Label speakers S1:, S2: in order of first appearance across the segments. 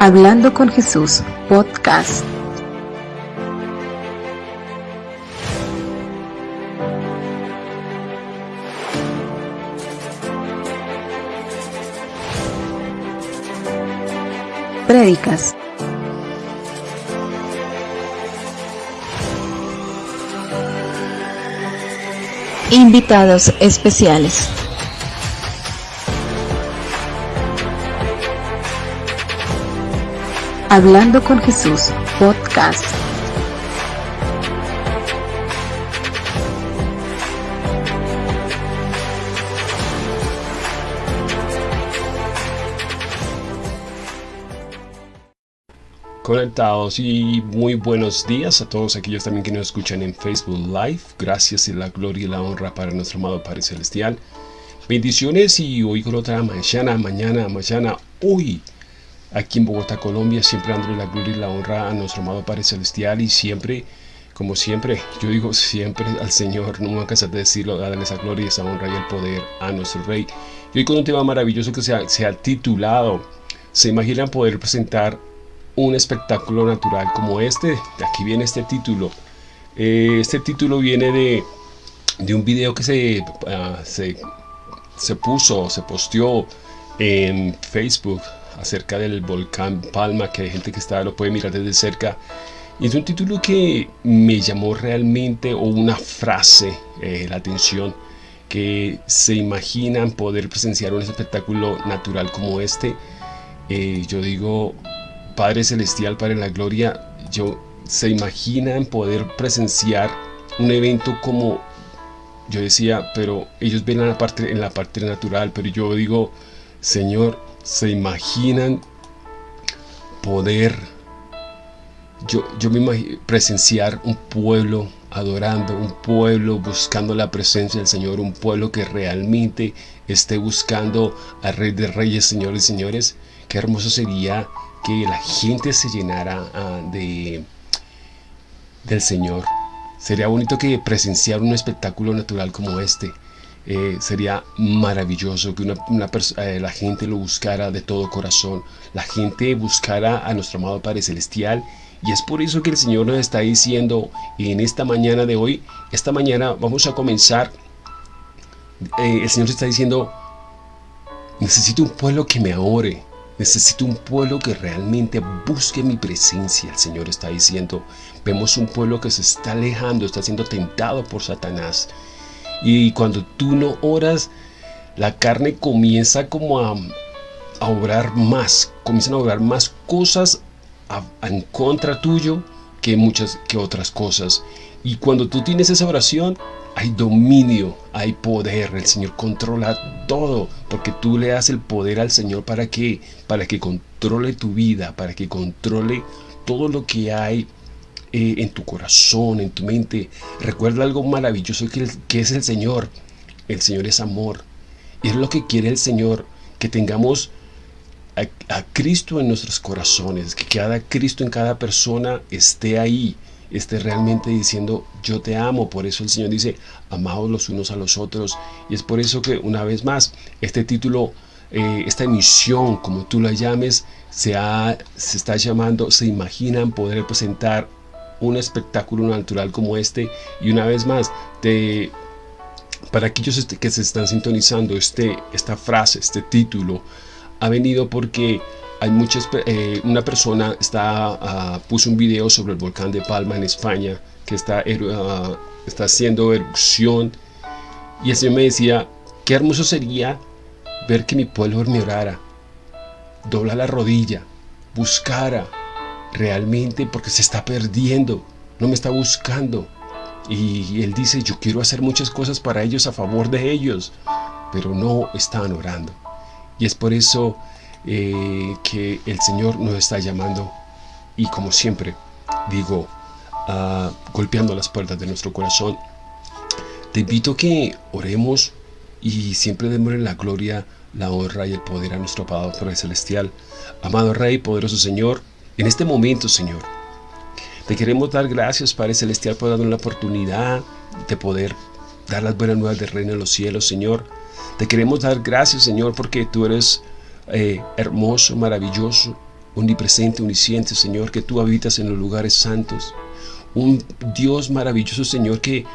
S1: Hablando con Jesús, podcast. Prédicas. Invitados especiales. Hablando con Jesús, podcast.
S2: Conectados y muy buenos días a todos aquellos también que nos escuchan en Facebook Live. Gracias y la gloria y la honra para nuestro amado Padre Celestial. Bendiciones y hoy con otra mañana, mañana, mañana, hoy aquí en Bogotá, Colombia, siempre dándole la gloria y la honra a nuestro amado Padre Celestial y siempre, como siempre, yo digo siempre al Señor, no me voy a cansar de decirlo, darle esa gloria y esa honra y el poder a nuestro Rey. Y hoy con un tema maravilloso que se ha, se ha titulado, ¿se imaginan poder presentar un espectáculo natural como este? Aquí viene este título. Eh, este título viene de, de un video que se, uh, se, se puso, se posteó en Facebook acerca del volcán Palma, que hay gente que está, lo puede mirar desde cerca. Y es un título que me llamó realmente, o una frase, eh, la atención, que se imaginan poder presenciar un espectáculo natural como este. Eh, yo digo, Padre Celestial, Padre en la Gloria, yo, se imaginan poder presenciar un evento como yo decía, pero ellos ven en la parte, en la parte natural, pero yo digo, Señor, se imaginan poder yo, yo me imagino presenciar un pueblo adorando, un pueblo buscando la presencia del Señor, un pueblo que realmente esté buscando al Rey de Reyes, Señores y Señores. Qué hermoso sería que la gente se llenara uh, de, del Señor. Sería bonito que presenciar un espectáculo natural como este. Eh, sería maravilloso que una, eh, la gente lo buscara de todo corazón, la gente buscara a nuestro amado Padre Celestial. Y es por eso que el Señor nos está diciendo en esta mañana de hoy, esta mañana vamos a comenzar, eh, el Señor está diciendo, necesito un pueblo que me adore, necesito un pueblo que realmente busque mi presencia, el Señor está diciendo, vemos un pueblo que se está alejando, está siendo tentado por Satanás, y cuando tú no oras, la carne comienza como a, obrar más, comienzan a obrar más cosas en contra tuyo que muchas que otras cosas. Y cuando tú tienes esa oración, hay dominio, hay poder, el Señor controla todo, porque tú le das el poder al Señor para que, para que controle tu vida, para que controle todo lo que hay eh, en tu corazón, en tu mente. Recuerda algo maravilloso que, que es el Señor. El Señor es amor. Y es lo que quiere el Señor, que tengamos a, Cristo en nuestros corazones, que cada Cristo en cada persona esté ahí, esté realmente diciendo yo te amo. Por eso el Señor dice, amados los unos a los otros. Y es por eso que una vez más, este título, eh, esta emisión, como tú la llames, se, ha, se está llamando, se imaginan poder presentar un espectáculo natural como este. Y una vez más te, para aquellos este, que se están sintonizando este, esta frase, este título ha venido porque hay muchas eh, una persona está uh, puso un video sobre el volcán de Palma en España que está, uh, está haciendo erupción. Y el me decía qué hermoso sería ver que mi pueblo me dobla la rodilla buscara realmente porque se está perdiendo, no me está buscando. Y él dice, yo quiero hacer muchas cosas para ellos, a favor de ellos, pero no están orando. Y es por eso eh, que el Señor nos está llamando y como siempre digo, uh, golpeando las puertas de nuestro corazón, te invito que oremos y siempre démosle la gloria, la honra y el poder a nuestro Padre Celestial. Amado Rey, poderoso Señor, en este momento, Señor, te queremos dar gracias, Padre Celestial, por darnos la oportunidad de poder dar las buenas nuevas del reino de los cielos, Señor. Te queremos dar gracias, Señor, porque tú eres eh, hermoso, maravilloso, omnipresente, omnisciente, Señor, que tú habitas en los lugares santos. Un Dios maravilloso, Señor, que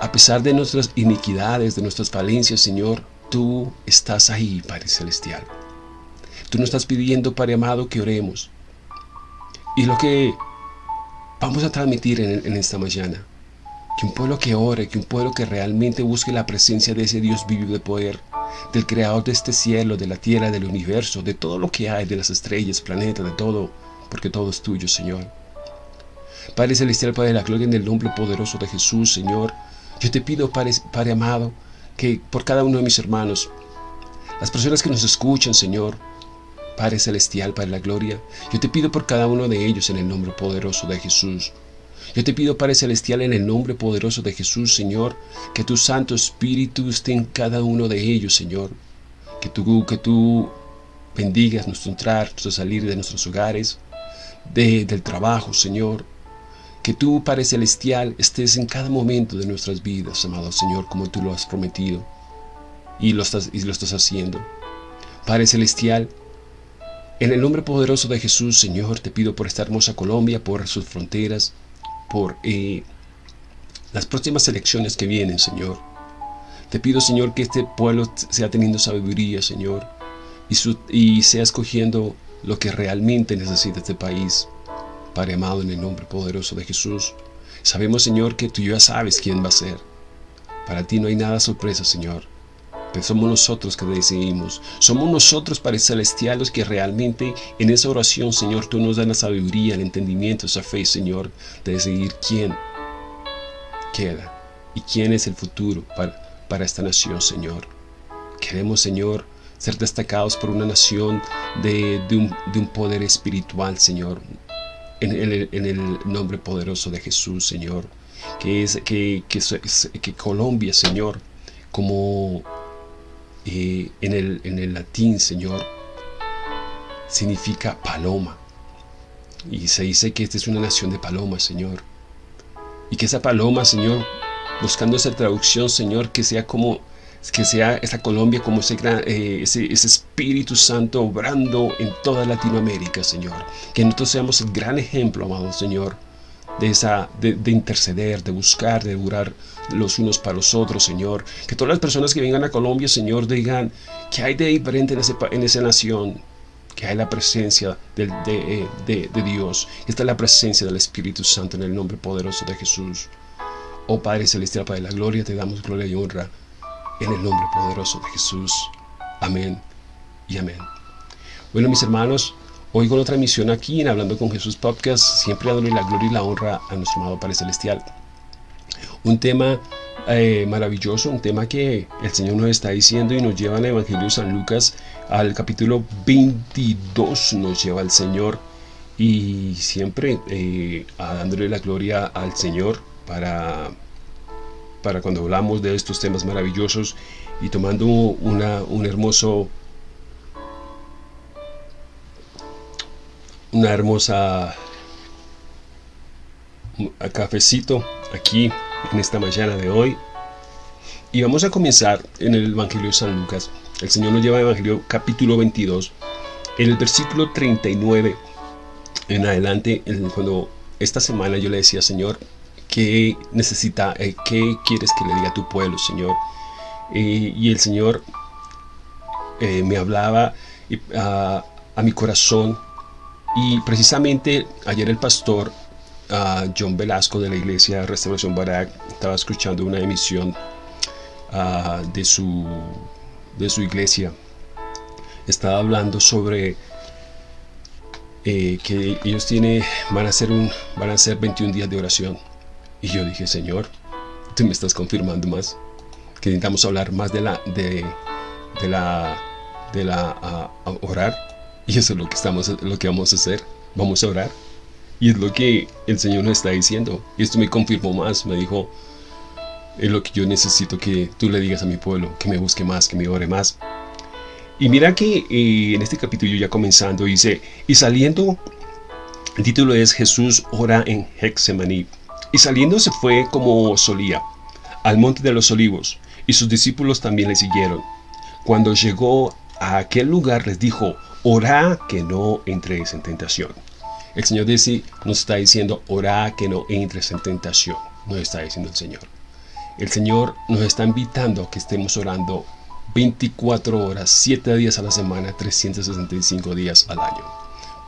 S2: a pesar de nuestras iniquidades, de nuestras falencias, Señor, tú estás ahí, Padre Celestial. Tú nos estás pidiendo, Padre amado, que oremos. Y lo que vamos a transmitir en, esta mañana, que un pueblo que ore, que un pueblo que realmente busque la presencia de ese Dios vivo de poder, del creador de este cielo, de la tierra, del universo, de todo lo que hay, de las estrellas, planetas, de todo, porque todo es tuyo, Señor. Padre Celestial, Padre de la gloria, en el nombre poderoso de Jesús, Señor, yo te pido, Padre, Padre amado, que por cada uno de mis hermanos, las personas que nos escuchan, Señor, Padre Celestial, de la Gloria, yo te pido por cada uno de ellos en el nombre poderoso de Jesús. Yo te pido, Padre Celestial, en el nombre poderoso de Jesús, Señor, que tu Santo Espíritu esté en cada uno de ellos, Señor. Que tú, que tú bendigas nuestro entrar, nuestro salir de nuestros hogares, de, del trabajo, Señor. Que tú, Padre Celestial, estés en cada momento de nuestras vidas, amado Señor, como tú lo has prometido. Y lo estás, y lo estás haciendo. Padre Celestial, en el nombre poderoso de Jesús, Señor, te pido por esta hermosa Colombia, por sus fronteras, por eh, las próximas elecciones que vienen, Señor. Te pido, Señor, que este pueblo sea teniendo sabiduría, Señor, y, y sea escogiendo lo que realmente necesita este país. Padre amado, en el nombre poderoso de Jesús, sabemos, Señor, que tú ya sabes quién va a ser. Para ti no hay nada sorpresa, Señor. Pero somos nosotros que decidimos. Somos nosotros, Padre Celestial, los que realmente en esa oración, Señor, tú nos das la sabiduría, el entendimiento, esa fe, Señor, de decidir quién queda y quién es el futuro para, para esta nación, Señor. Queremos, Señor, ser destacados por una nación de, un, poder espiritual, Señor, en, el, nombre poderoso de Jesús, Señor. Que, es, que, que, que Colombia, Señor, como en, el, en el latín, Señor, significa paloma. Y se dice que esta es una nación de palomas, Señor. Y que esa paloma, Señor, buscando esa traducción, Señor, que sea como que sea esa Colombia como ese, eh, ese, ese, Espíritu Santo obrando en toda Latinoamérica, Señor. Que nosotros seamos el gran ejemplo, amado Señor, de, esa, de, interceder, de buscar, de durar los unos para los otros, Señor. Que todas las personas que vengan a Colombia, Señor, digan que hay de diferente en, ese, en esa nación, que hay la presencia de, de, de, Dios. Esta es la presencia del Espíritu Santo en el nombre poderoso de Jesús. Oh Padre Celestial, Padre de la Gloria, te damos gloria y honra en el nombre poderoso de Jesús. Amén y amén. Bueno, mis hermanos, Hoy con otra misión aquí en Hablando con Jesús Podcast, siempre dándole la gloria y la honra a nuestro amado Padre Celestial. Un tema eh, maravilloso, un tema que el Señor nos está diciendo y nos lleva al Evangelio de San Lucas al capítulo 22 nos lleva el Señor y siempre eh, dándole la gloria al Señor para, para cuando hablamos de estos temas maravillosos y tomando una, un hermoso una hermosa cafecito aquí en esta mañana de hoy. Y vamos a comenzar en el Evangelio de San Lucas. El Señor nos lleva al Evangelio capítulo 22. En el versículo 39 en adelante, cuando esta semana yo le decía, Señor, ¿qué necesita, eh, qué quieres que le diga a tu pueblo, Señor? Eh, y el Señor eh, me hablaba a mi corazón y precisamente ayer el pastor uh, John Velasco de la iglesia Restauración Barak estaba escuchando una emisión uh, de, su, de su iglesia. Estaba hablando sobre eh, que ellos tienen, van, a hacer un, van a hacer 21 días de oración. Y yo dije, Señor, tú me estás confirmando más. Que necesitamos hablar más de la, de, de la, de la uh, orar y eso es lo que, estamos, lo que vamos a hacer. Vamos a orar. Y es lo que el Señor nos está diciendo. Y esto me confirmó más. Me dijo, es lo que yo necesito que tú le digas a mi pueblo, que me busque más, que me ore más. Y mira que eh, en este capítulo ya comenzando dice, y saliendo, el título es Jesús ora en Hexemaní. Y saliendo se fue como solía, al monte de los olivos, y sus discípulos también le siguieron. Cuando llegó a aquel lugar les dijo, Orá que no entres en tentación. El Señor dice, nos está diciendo, orá que no entres en tentación. Nos está diciendo el Señor. El Señor nos está invitando a que estemos orando 24 horas, 7 días a la semana, 365 días al año.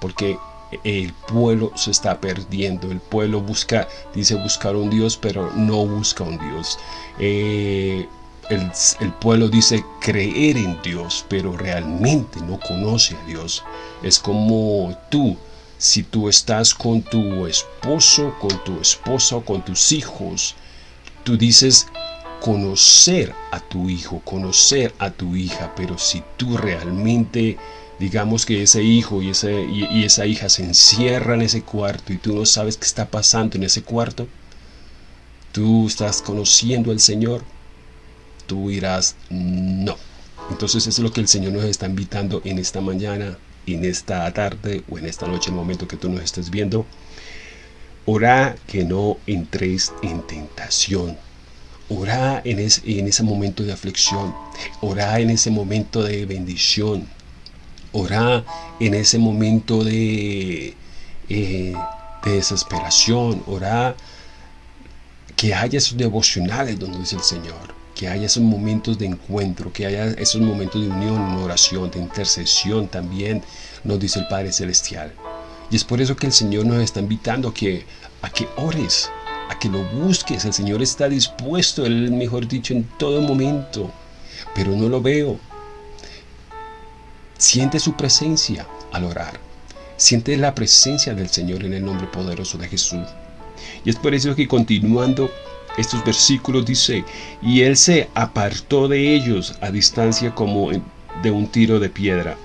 S2: Porque el pueblo se está perdiendo. El pueblo busca, dice buscar un Dios, pero no busca un Dios. Eh, el, pueblo dice creer en Dios, pero realmente no conoce a Dios. Es como tú, si tú estás con tu esposo, con tu esposa o con tus hijos, tú dices conocer a tu hijo, conocer a tu hija, pero si tú realmente digamos que ese hijo y, ese, y, esa hija se encierran en ese cuarto y tú no sabes qué está pasando en ese cuarto, tú estás conociendo al Señor, tú dirás no. Entonces es lo que el Señor nos está invitando en esta mañana, en esta tarde o en esta noche, el momento que tú nos estés viendo. Ora que no entréis en tentación. Ora en, en ese momento de aflicción. Ora en ese momento de bendición. Ora en ese momento de, eh, de desesperación. Ora que haya esos devocionales donde dice el Señor. Que haya esos momentos de encuentro, que haya esos momentos de unión, de oración, de intercesión también, nos dice el Padre Celestial. Y es por eso que el Señor nos está invitando a que, a que ores, a que lo busques. El Señor está dispuesto, Él, mejor dicho, en todo momento. Pero no lo veo, Siente su presencia al orar. Siente la presencia del Señor en el nombre poderoso de Jesús. Y es por eso que continuando estos versículos dice, y él se apartó de ellos a distancia como de un tiro de piedra,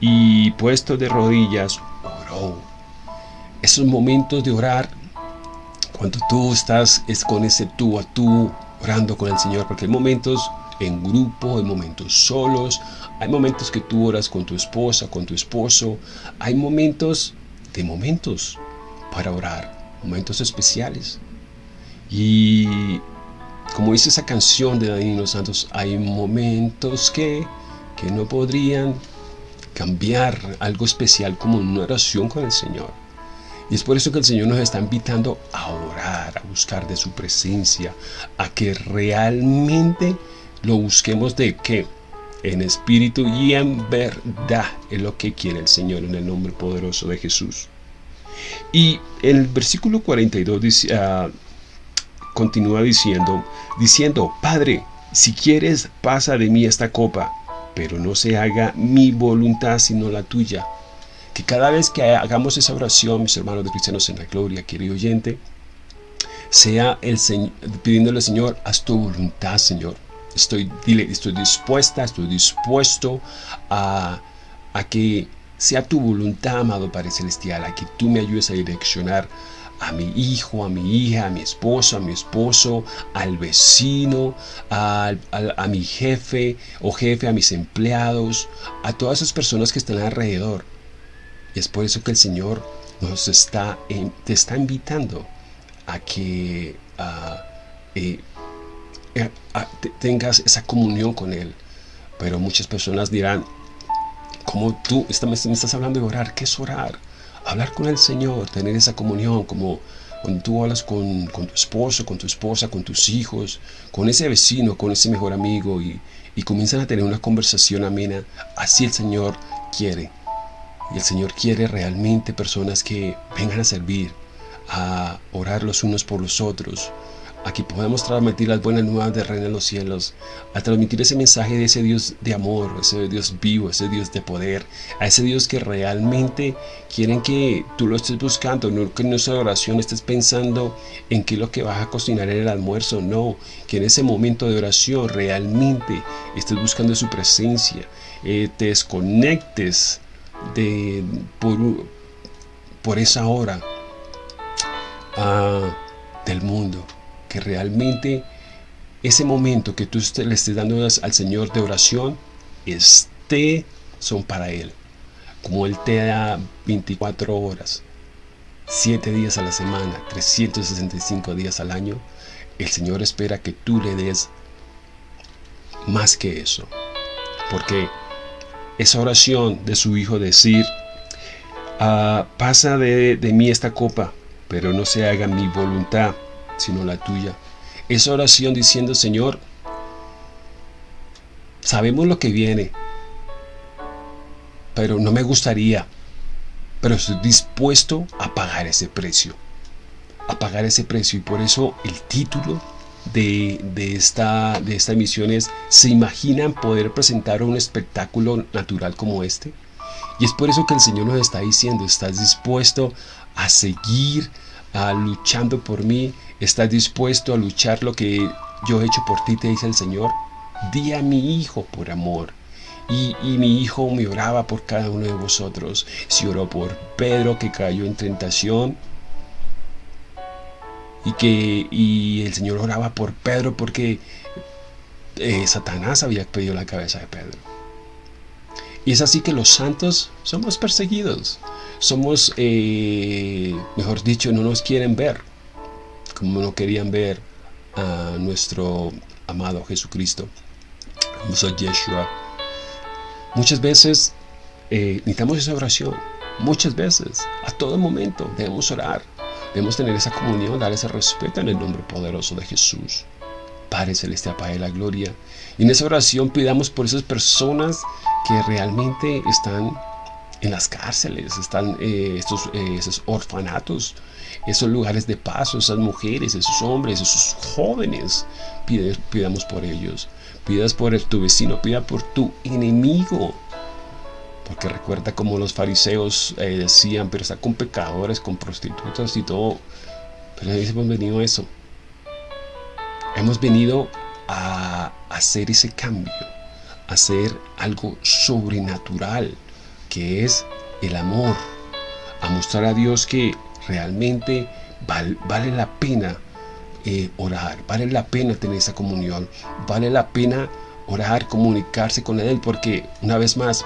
S2: y puesto de rodillas, oró. Esos momentos de orar, cuando tú estás es con ese tú a tú, orando con el Señor, porque hay momentos en grupo, hay momentos solos, hay momentos que tú oras con tu esposa, con tu esposo. Hay momentos de momentos para orar, momentos especiales. Y como dice esa canción de Danilo Santos, hay momentos que, que no podrían cambiar algo especial como una oración con el Señor. Y es por eso que el Señor nos está invitando a orar, a buscar de su presencia, a que realmente lo busquemos de qué? En espíritu y en verdad es lo que quiere el Señor en el nombre poderoso de Jesús. Y el versículo 42 dice, uh, continúa diciendo, diciendo, Padre, si quieres, pasa de mí esta copa, pero no se haga mi voluntad sino la tuya. Que cada vez que hagamos esa oración, mis hermanos de cristianos en la gloria, querido oyente, sea el Señor, pidiéndole al Señor, haz tu voluntad, Señor Estoy, estoy dispuesta, estoy dispuesto a, a que sea tu voluntad, amado Padre Celestial, a que tú me ayudes a direccionar a mi hijo, a mi hija, a mi esposo, a mi esposo, al vecino, a, a, mi jefe o jefe, a mis empleados, a todas esas personas que están alrededor. Y es por eso que el Señor nos está, te está invitando a que uh, eh, eh, tengas esa comunión con Él. Pero muchas personas dirán, como tú me estás hablando de orar, ¿qué es orar? Hablar con el Señor, tener esa comunión, como cuando tú hablas con, tu esposo, con tu esposa, con tus hijos, con ese vecino, con ese mejor amigo y, y comienzan a tener una conversación amena. Así el Señor quiere. Y el Señor quiere realmente personas que vengan a servir, a orar los unos por los otros, Aquí podemos transmitir las buenas nuevas de Reina de los Cielos, a transmitir ese mensaje de ese Dios de amor, ese Dios vivo, ese Dios de poder, a ese Dios que realmente quieren que tú lo estés buscando, no que en nuestra oración estés pensando en qué es lo que vas a cocinar en el almuerzo, no, que en ese momento de oración realmente estés buscando su presencia, eh, te desconectes de, por, por esa hora ah, del mundo que realmente ese momento que tú le estés dando al Señor de oración, esté, son para Él. Como Él te da 24 horas, 7 días a la semana, 365 días al año, el Señor espera que tú le des más que eso. Porque esa oración de su hijo decir, ah, pasa de, de mí esta copa, pero no se haga mi voluntad, sino la tuya. Esa oración diciendo, Señor, sabemos lo que viene, pero no me gustaría, pero estoy dispuesto a pagar ese precio, a pagar ese precio. Y por eso el título de, esta, de esta emisión es, ¿se imaginan poder presentar un espectáculo natural como este? Y es por eso que el Señor nos está diciendo, ¿estás dispuesto a seguir luchando por mí? ¿Estás dispuesto a luchar lo que yo he hecho por ti? Te dice el Señor. Di a mi hijo por amor. Y, mi hijo me oraba por cada uno de vosotros. Si oró por Pedro que cayó en tentación. Y que y el Señor oraba por Pedro porque eh, Satanás había pedido la cabeza de Pedro. Y es así que los santos somos perseguidos. Somos, eh, mejor dicho, no nos quieren ver. Como no querían ver a nuestro amado Jesucristo. Soy Yeshua Muchas veces eh, necesitamos esa oración, muchas veces, a todo momento debemos orar, debemos tener esa comunión, dar ese respeto en el nombre poderoso de Jesús. Padre Celestial, Padre de la Gloria. Y en esa oración pidamos por esas personas que realmente están en las cárceles, están eh, estos, eh, esos orfanatos, esos lugares de paso, esas mujeres, esos hombres, esos jóvenes. pidamos por ellos pidas por tu vecino, pida por tu enemigo. Porque recuerda como los fariseos eh, decían, pero está con pecadores, con prostitutas y todo. Pero hemos venido a eso. Hemos venido a hacer ese cambio, hacer algo sobrenatural, que es el amor. A mostrar a Dios que realmente vale la pena eh, orar, vale la pena tener esa comunión, vale la pena orar, comunicarse con Él, porque una vez más,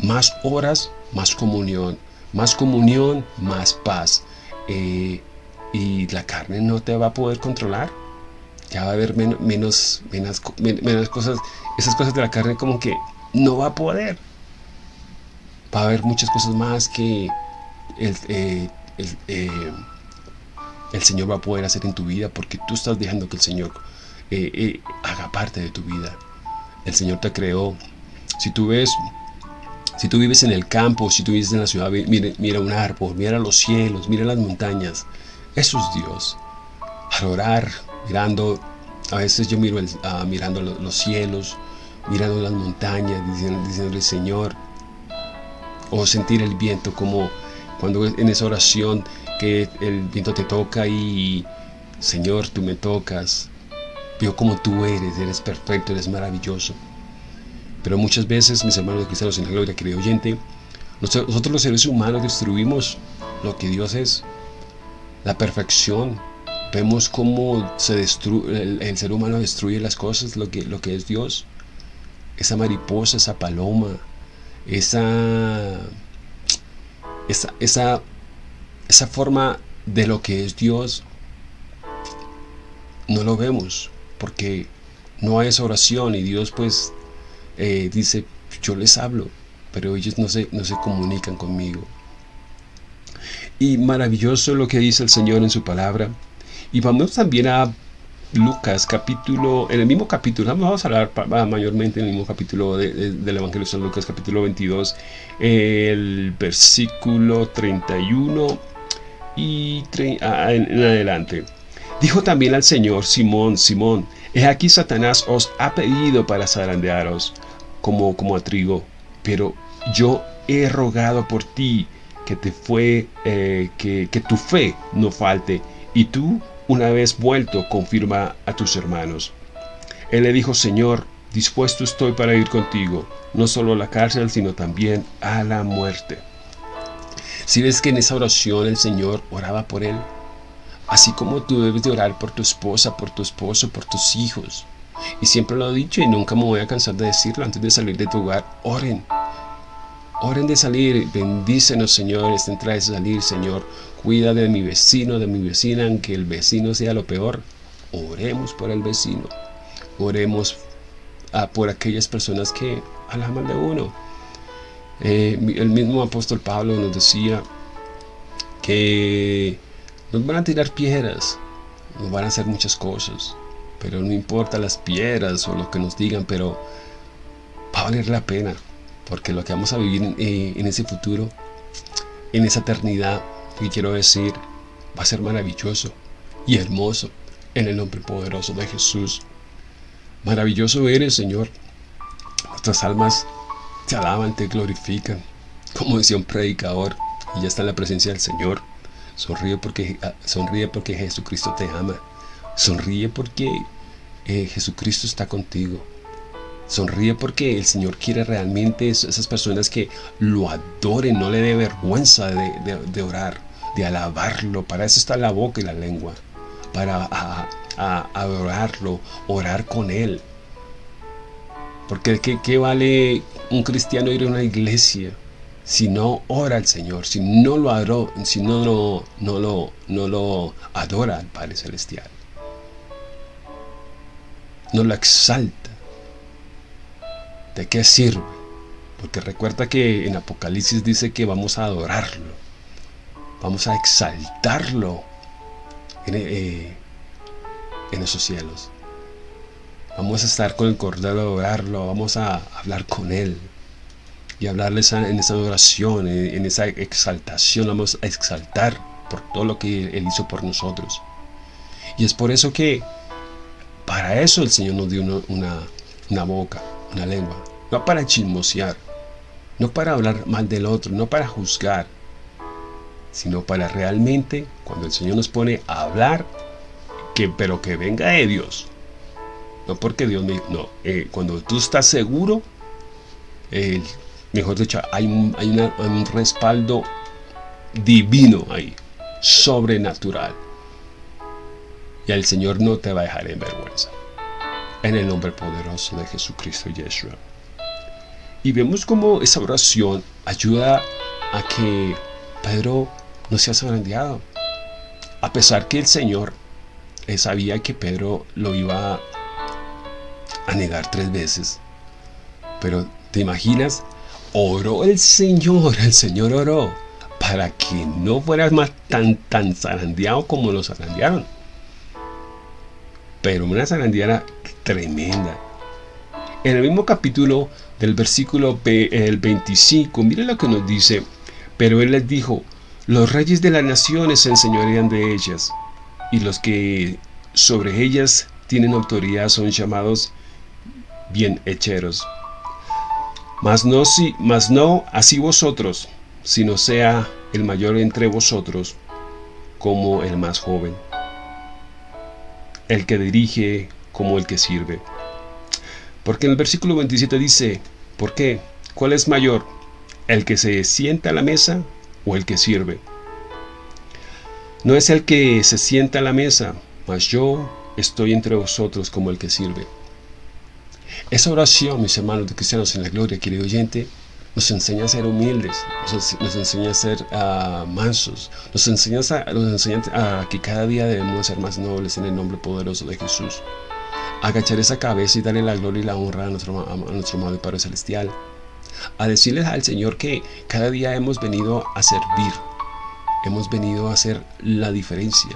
S2: más horas, más comunión, más comunión, más paz. Eh, y la carne no te va a poder controlar. Ya va a haber menos, menos, menos, cosas, esas cosas de la carne como que no va a poder. Va a haber muchas cosas más que el, eh, el Señor va a poder hacer en tu vida porque tú estás dejando que el Señor eh, eh, haga parte de tu vida. El Señor te creó. Si tú ves, si tú vives en el campo, si tú vives en la ciudad, mira, mira un árbol, mira los cielos, mira las montañas. Eso es Dios. Al orar, mirando, a veces yo miro ah, mirando los, cielos, mirando las montañas, diciendo, diciéndole Señor, o sentir el viento como cuando en esa oración que el viento te toca y Señor, tú me tocas. Veo como tú eres, eres perfecto, eres maravilloso. Pero muchas veces, mis hermanos cristianos en la gloria, querido oyente, nosotros los seres humanos destruimos lo que Dios es, la perfección. Vemos cómo se el, ser humano destruye las cosas, lo que, lo que es Dios. Esa mariposa, esa paloma, esa, esa, esa esa forma de lo que es Dios no lo vemos porque no hay esa oración. Y Dios pues eh, dice yo les hablo pero ellos no se, no se comunican conmigo. Y maravilloso lo que dice el Señor en su palabra y vamos también a Lucas capítulo, en el mismo capítulo, vamos a hablar mayormente en el mismo capítulo del Evangelio de San Lucas capítulo 22, el versículo 31 y en adelante. Dijo también al Señor, Simón, Simón, he aquí Satanás os ha pedido para zarandearos como, como a trigo, pero yo he rogado por ti que te fue, eh, que, que tu fe no falte, y tú, una vez vuelto, confirma a tus hermanos. Él le dijo, Señor, dispuesto estoy para ir contigo, no solo a la cárcel, sino también a la muerte. Si ves que en esa oración el Señor oraba por él, así como tú debes de orar por tu esposa, por tu esposo, por tus hijos. Y siempre lo he dicho y nunca me voy a cansar de decirlo antes de salir de tu hogar, oren. Oren de salir, bendícenos Señor, esta entrada de salir, Señor. Cuida de mi vecino, de mi vecina, aunque el vecino sea lo peor. Oremos por el vecino. Oremos ah, por aquellas personas que alaban de uno Eh, el mismo apóstol Pablo nos decía que nos van a tirar piedras, nos van a hacer muchas cosas, pero no importa las piedras o lo que nos digan, pero va a valer la pena, porque lo que vamos a vivir eh, en ese futuro, en esa eternidad, que quiero decir, va a ser maravilloso y hermoso en el nombre poderoso de Jesús. Maravilloso eres, Señor. Nuestras almas te alaban, te glorifican. Como decía un predicador, y ya está en la presencia del Señor. Sonríe porque, ah, sonríe porque Jesucristo te ama. Sonríe porque eh, Jesucristo está contigo. Sonríe porque el Señor quiere realmente esas personas que lo adoren, no le dé vergüenza de, orar, de alabarlo. Para eso está la boca y la lengua. Para adorarlo, orar con Él. Porque ¿qué, vale un cristiano ir a una iglesia si no ora al Señor, si no lo adora, si no, no, no, lo, no lo adora al Padre Celestial? No lo exalta. ¿De qué sirve? Porque recuerda que en Apocalipsis dice que vamos a adorarlo. Vamos a exaltarlo en, eh, en esos cielos. Vamos a estar con el Cordero a adorarlo, vamos a hablar con Él y hablarle en esa adoración, en esa exaltación, vamos a exaltar por todo lo que Él hizo por nosotros. Y es por eso que para eso el Señor nos dio una boca, una lengua, no para chismosear, no para hablar mal del otro, no para juzgar, sino para realmente, cuando el Señor nos pone a hablar, que, pero que venga de Dios, no porque Dios me... No, eh, cuando tú estás seguro, mejor dicho, hay, un, respaldo divino ahí, sobrenatural. Y el Señor no te va a dejar en vergüenza. En el nombre poderoso de Jesucristo Yeshua. Y vemos cómo esa oración ayuda a que Pedro no sea zarandeado. A pesar que el Señor sabía que Pedro lo iba a a negar tres veces. Pero, ¿te imaginas? Oró el Señor, el Señor oró para que no fueras más tan, tan zarandeado como lo zarandearon. Pero una zarandeada tremenda. En el mismo capítulo del versículo el 25, mire lo que nos dice. Pero él les dijo, los reyes de las naciones se enseñorean de ellas, y los que sobre ellas tienen autoridad son llamados bien hecheros. Mas no, si, mas no así vosotros, sino sea el mayor entre vosotros como el más joven, el que dirige como el que sirve. Porque en el versículo 27 dice, ¿por qué? ¿Cuál es mayor? ¿El que se sienta a la mesa o el que sirve? No es el que se sienta a la mesa, mas yo estoy entre vosotros como el que sirve. Esa oración, mis hermanos de cristianos en la gloria, querido oyente, nos enseña a ser humildes, nos, enseña a ser uh, mansos, nos enseña, a, nos enseña a que cada día debemos ser más nobles en el nombre poderoso de Jesús. Agachar esa cabeza y darle la gloria y la honra a nuestro, a nuestro amado Padre Celestial. A decirles al Señor que cada día hemos venido a servir, hemos venido a hacer la diferencia,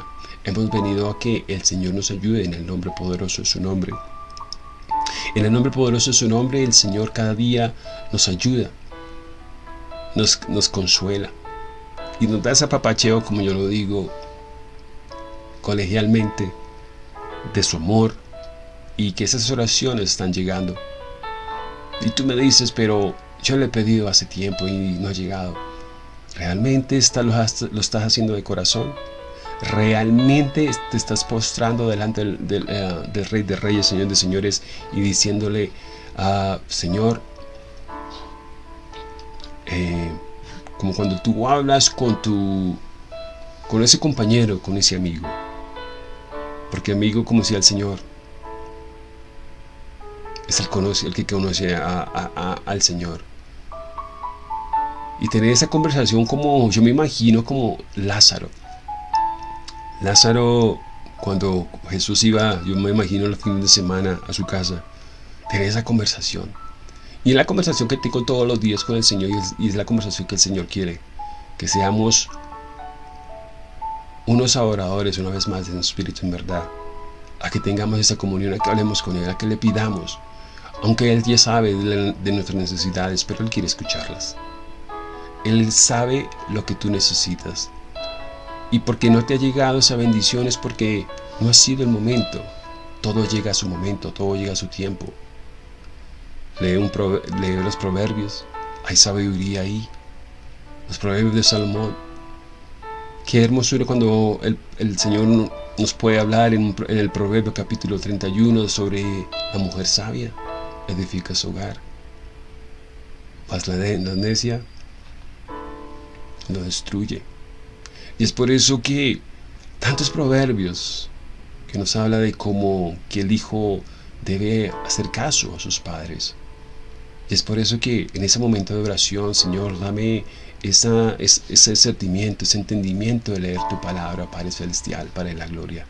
S2: hemos venido a que el Señor nos ayude en el nombre poderoso de su nombre. En el nombre poderoso de su nombre, el Señor cada día nos ayuda, nos, nos consuela y nos da ese apapacheo, como yo lo digo, colegialmente, de su amor y que esas oraciones están llegando. Y tú me dices, pero yo le he pedido hace tiempo y no ha llegado. ¿Realmente lo estás haciendo de corazón? realmente te estás postrando delante del, eh, Rey de Reyes, Señor de Señores, y diciéndole, ah, Señor, eh, como cuando tú hablas con tu con ese compañero, con ese amigo. Porque amigo, como decía el Señor, es el, que conoce al Señor. Y tener esa conversación como, yo me imagino como Lázaro. Lázaro, cuando Jesús iba, yo me imagino el fin de semana a su casa, tenía esa conversación. Y es la conversación que tengo todos los días con el Señor y es, la conversación que el Señor quiere. Que seamos unos adoradores una vez más en espíritu en verdad. A que tengamos esa comunión, a que hablemos con Él, a que le pidamos. Aunque Él ya sabe de, nuestras necesidades, pero Él quiere escucharlas. Él sabe lo que tú necesitas. Y porque no te ha llegado esa bendición es porque no ha sido el momento. Todo llega a su momento, todo llega a su tiempo. Lee, los proverbios, hay sabiduría ahí. Los proverbios de Salomón. Qué hermosura cuando el, el Señor nos puede hablar en, en, el Proverbio capítulo 31 sobre la mujer sabia, edifica su hogar. Mas la, la necia lo destruye. Y es por eso que tantos proverbios que nos habla de cómo que el hijo debe hacer caso a sus padres. Y es por eso que en ese momento de oración, Señor, dame esa, ese sentimiento, ese entendimiento de leer tu palabra, Padre Celestial, para la gloria.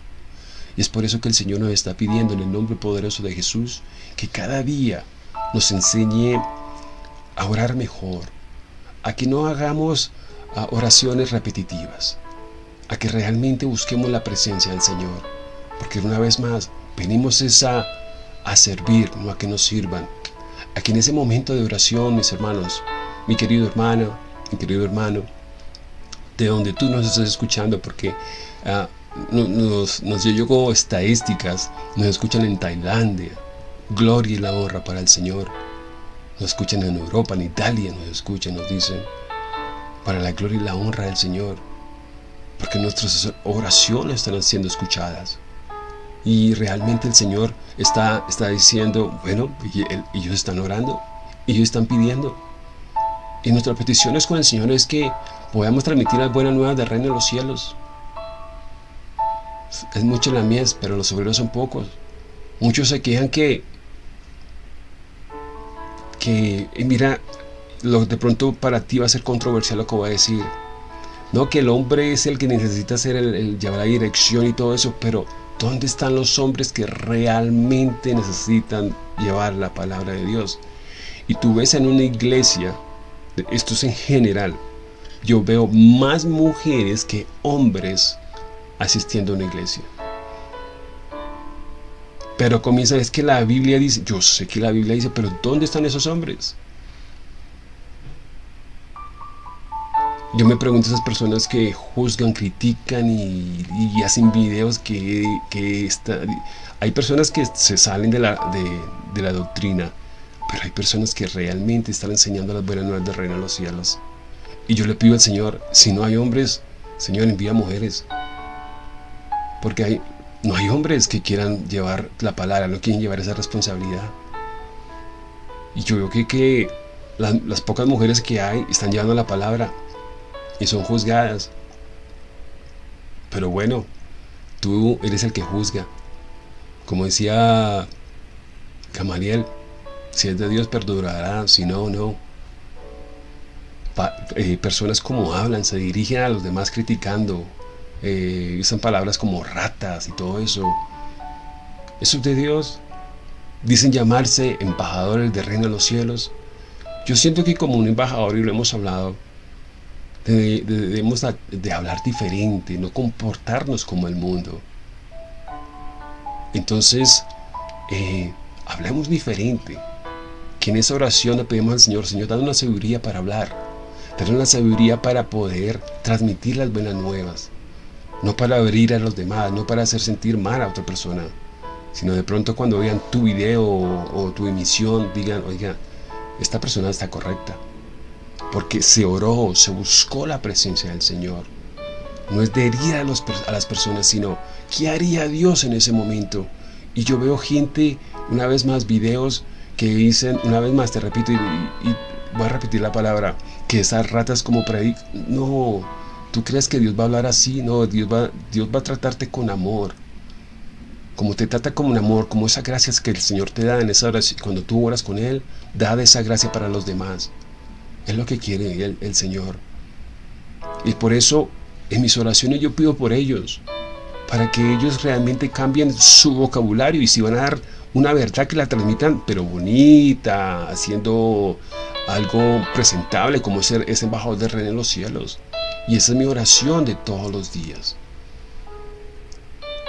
S2: Y es por eso que el Señor nos está pidiendo en el nombre poderoso de Jesús que cada día nos enseñe a orar mejor, a que no hagamos a oraciones repetitivas, a que realmente busquemos la presencia del Señor, porque una vez más venimos a servir, no a que nos sirvan, a que en ese momento de oración, mis hermanos, mi querido hermano, mi querido hermano, de donde tú nos estás escuchando, porque uh, nos, nos llegó estadísticas, nos escuchan en Tailandia, gloria y la honra para el Señor, nos escuchan en Europa, en Italia, nos escuchan, nos dicen, para la gloria y la honra del Señor, porque nuestras oraciones están siendo escuchadas. Y realmente el Señor está, está diciendo, bueno, ellos están orando, ellos están pidiendo. Y nuestra petición es con el Señor es que podamos transmitir las buenas nuevas del reino de los cielos. Es mucho la mies, pero los obreros son pocos. Muchos se quejan que, que mira, lo, de pronto para ti va a ser controversial lo que voy a decir. No, que el hombre es el que necesita ser el, el llevar la dirección y todo eso, pero ¿dónde están los hombres que realmente necesitan llevar la palabra de Dios? Y tú ves en una iglesia, esto es en general, yo veo más mujeres que hombres asistiendo a una iglesia. Pero comienza, es que la Biblia dice, yo sé que la Biblia dice, pero ¿dónde están esos hombres? Yo me pregunto a esas personas que juzgan, critican y, hacen videos que, que está, hay personas que se salen de la, de, la doctrina, pero hay personas que realmente están enseñando las buenas nuevas del reino de los cielos. Y yo le pido al Señor, si no hay hombres, Señor envía mujeres. Porque hay, no hay hombres que quieran llevar la palabra, no quieren llevar esa responsabilidad. Y yo veo que, que las, pocas mujeres que hay están llevando la palabra y son juzgadas. Pero bueno, tú eres el que juzga. Como decía Gamaliel, si es de Dios perdurará, si no, no. Eh, personas como hablan, se dirigen a los demás criticando, eh, usan palabras como ratas y todo eso. Eso es de Dios. Dicen llamarse embajadores del reino de los cielos. Yo siento que como un embajador, y lo hemos hablado, debemos de hablar diferente, no comportarnos como el mundo. Entonces, eh, hablemos diferente. Que en esa oración le pedimos al Señor, Señor, dame una sabiduría para hablar. Dame una sabiduría para poder transmitir las buenas nuevas. No para abrir a los demás, no para hacer sentir mal a otra persona. Sino de pronto cuando vean tu video o, tu emisión, digan, oiga, esta persona está correcta porque se oró, se buscó la presencia del Señor. No es de herir a, los, a, las personas, sino ¿qué haría Dios en ese momento? Y yo veo gente, una vez más, videos que dicen, una vez más, te repito, y, voy a repetir la palabra, que esas ratas como predic... No, ¿tú crees que Dios va a hablar así? No, Dios va, Dios va a tratarte con amor. Como te trata con amor, como esas gracias que el Señor te da en esa oración, cuando tú oras con Él, da esa gracia para los demás. Es lo que quiere el, Señor. Y por eso en mis oraciones yo pido por ellos, para que ellos realmente cambien su vocabulario y si van a dar una verdad que la transmitan, pero bonita, haciendo algo presentable como ser ese embajador de reino en los cielos. Y esa es mi oración de todos los días.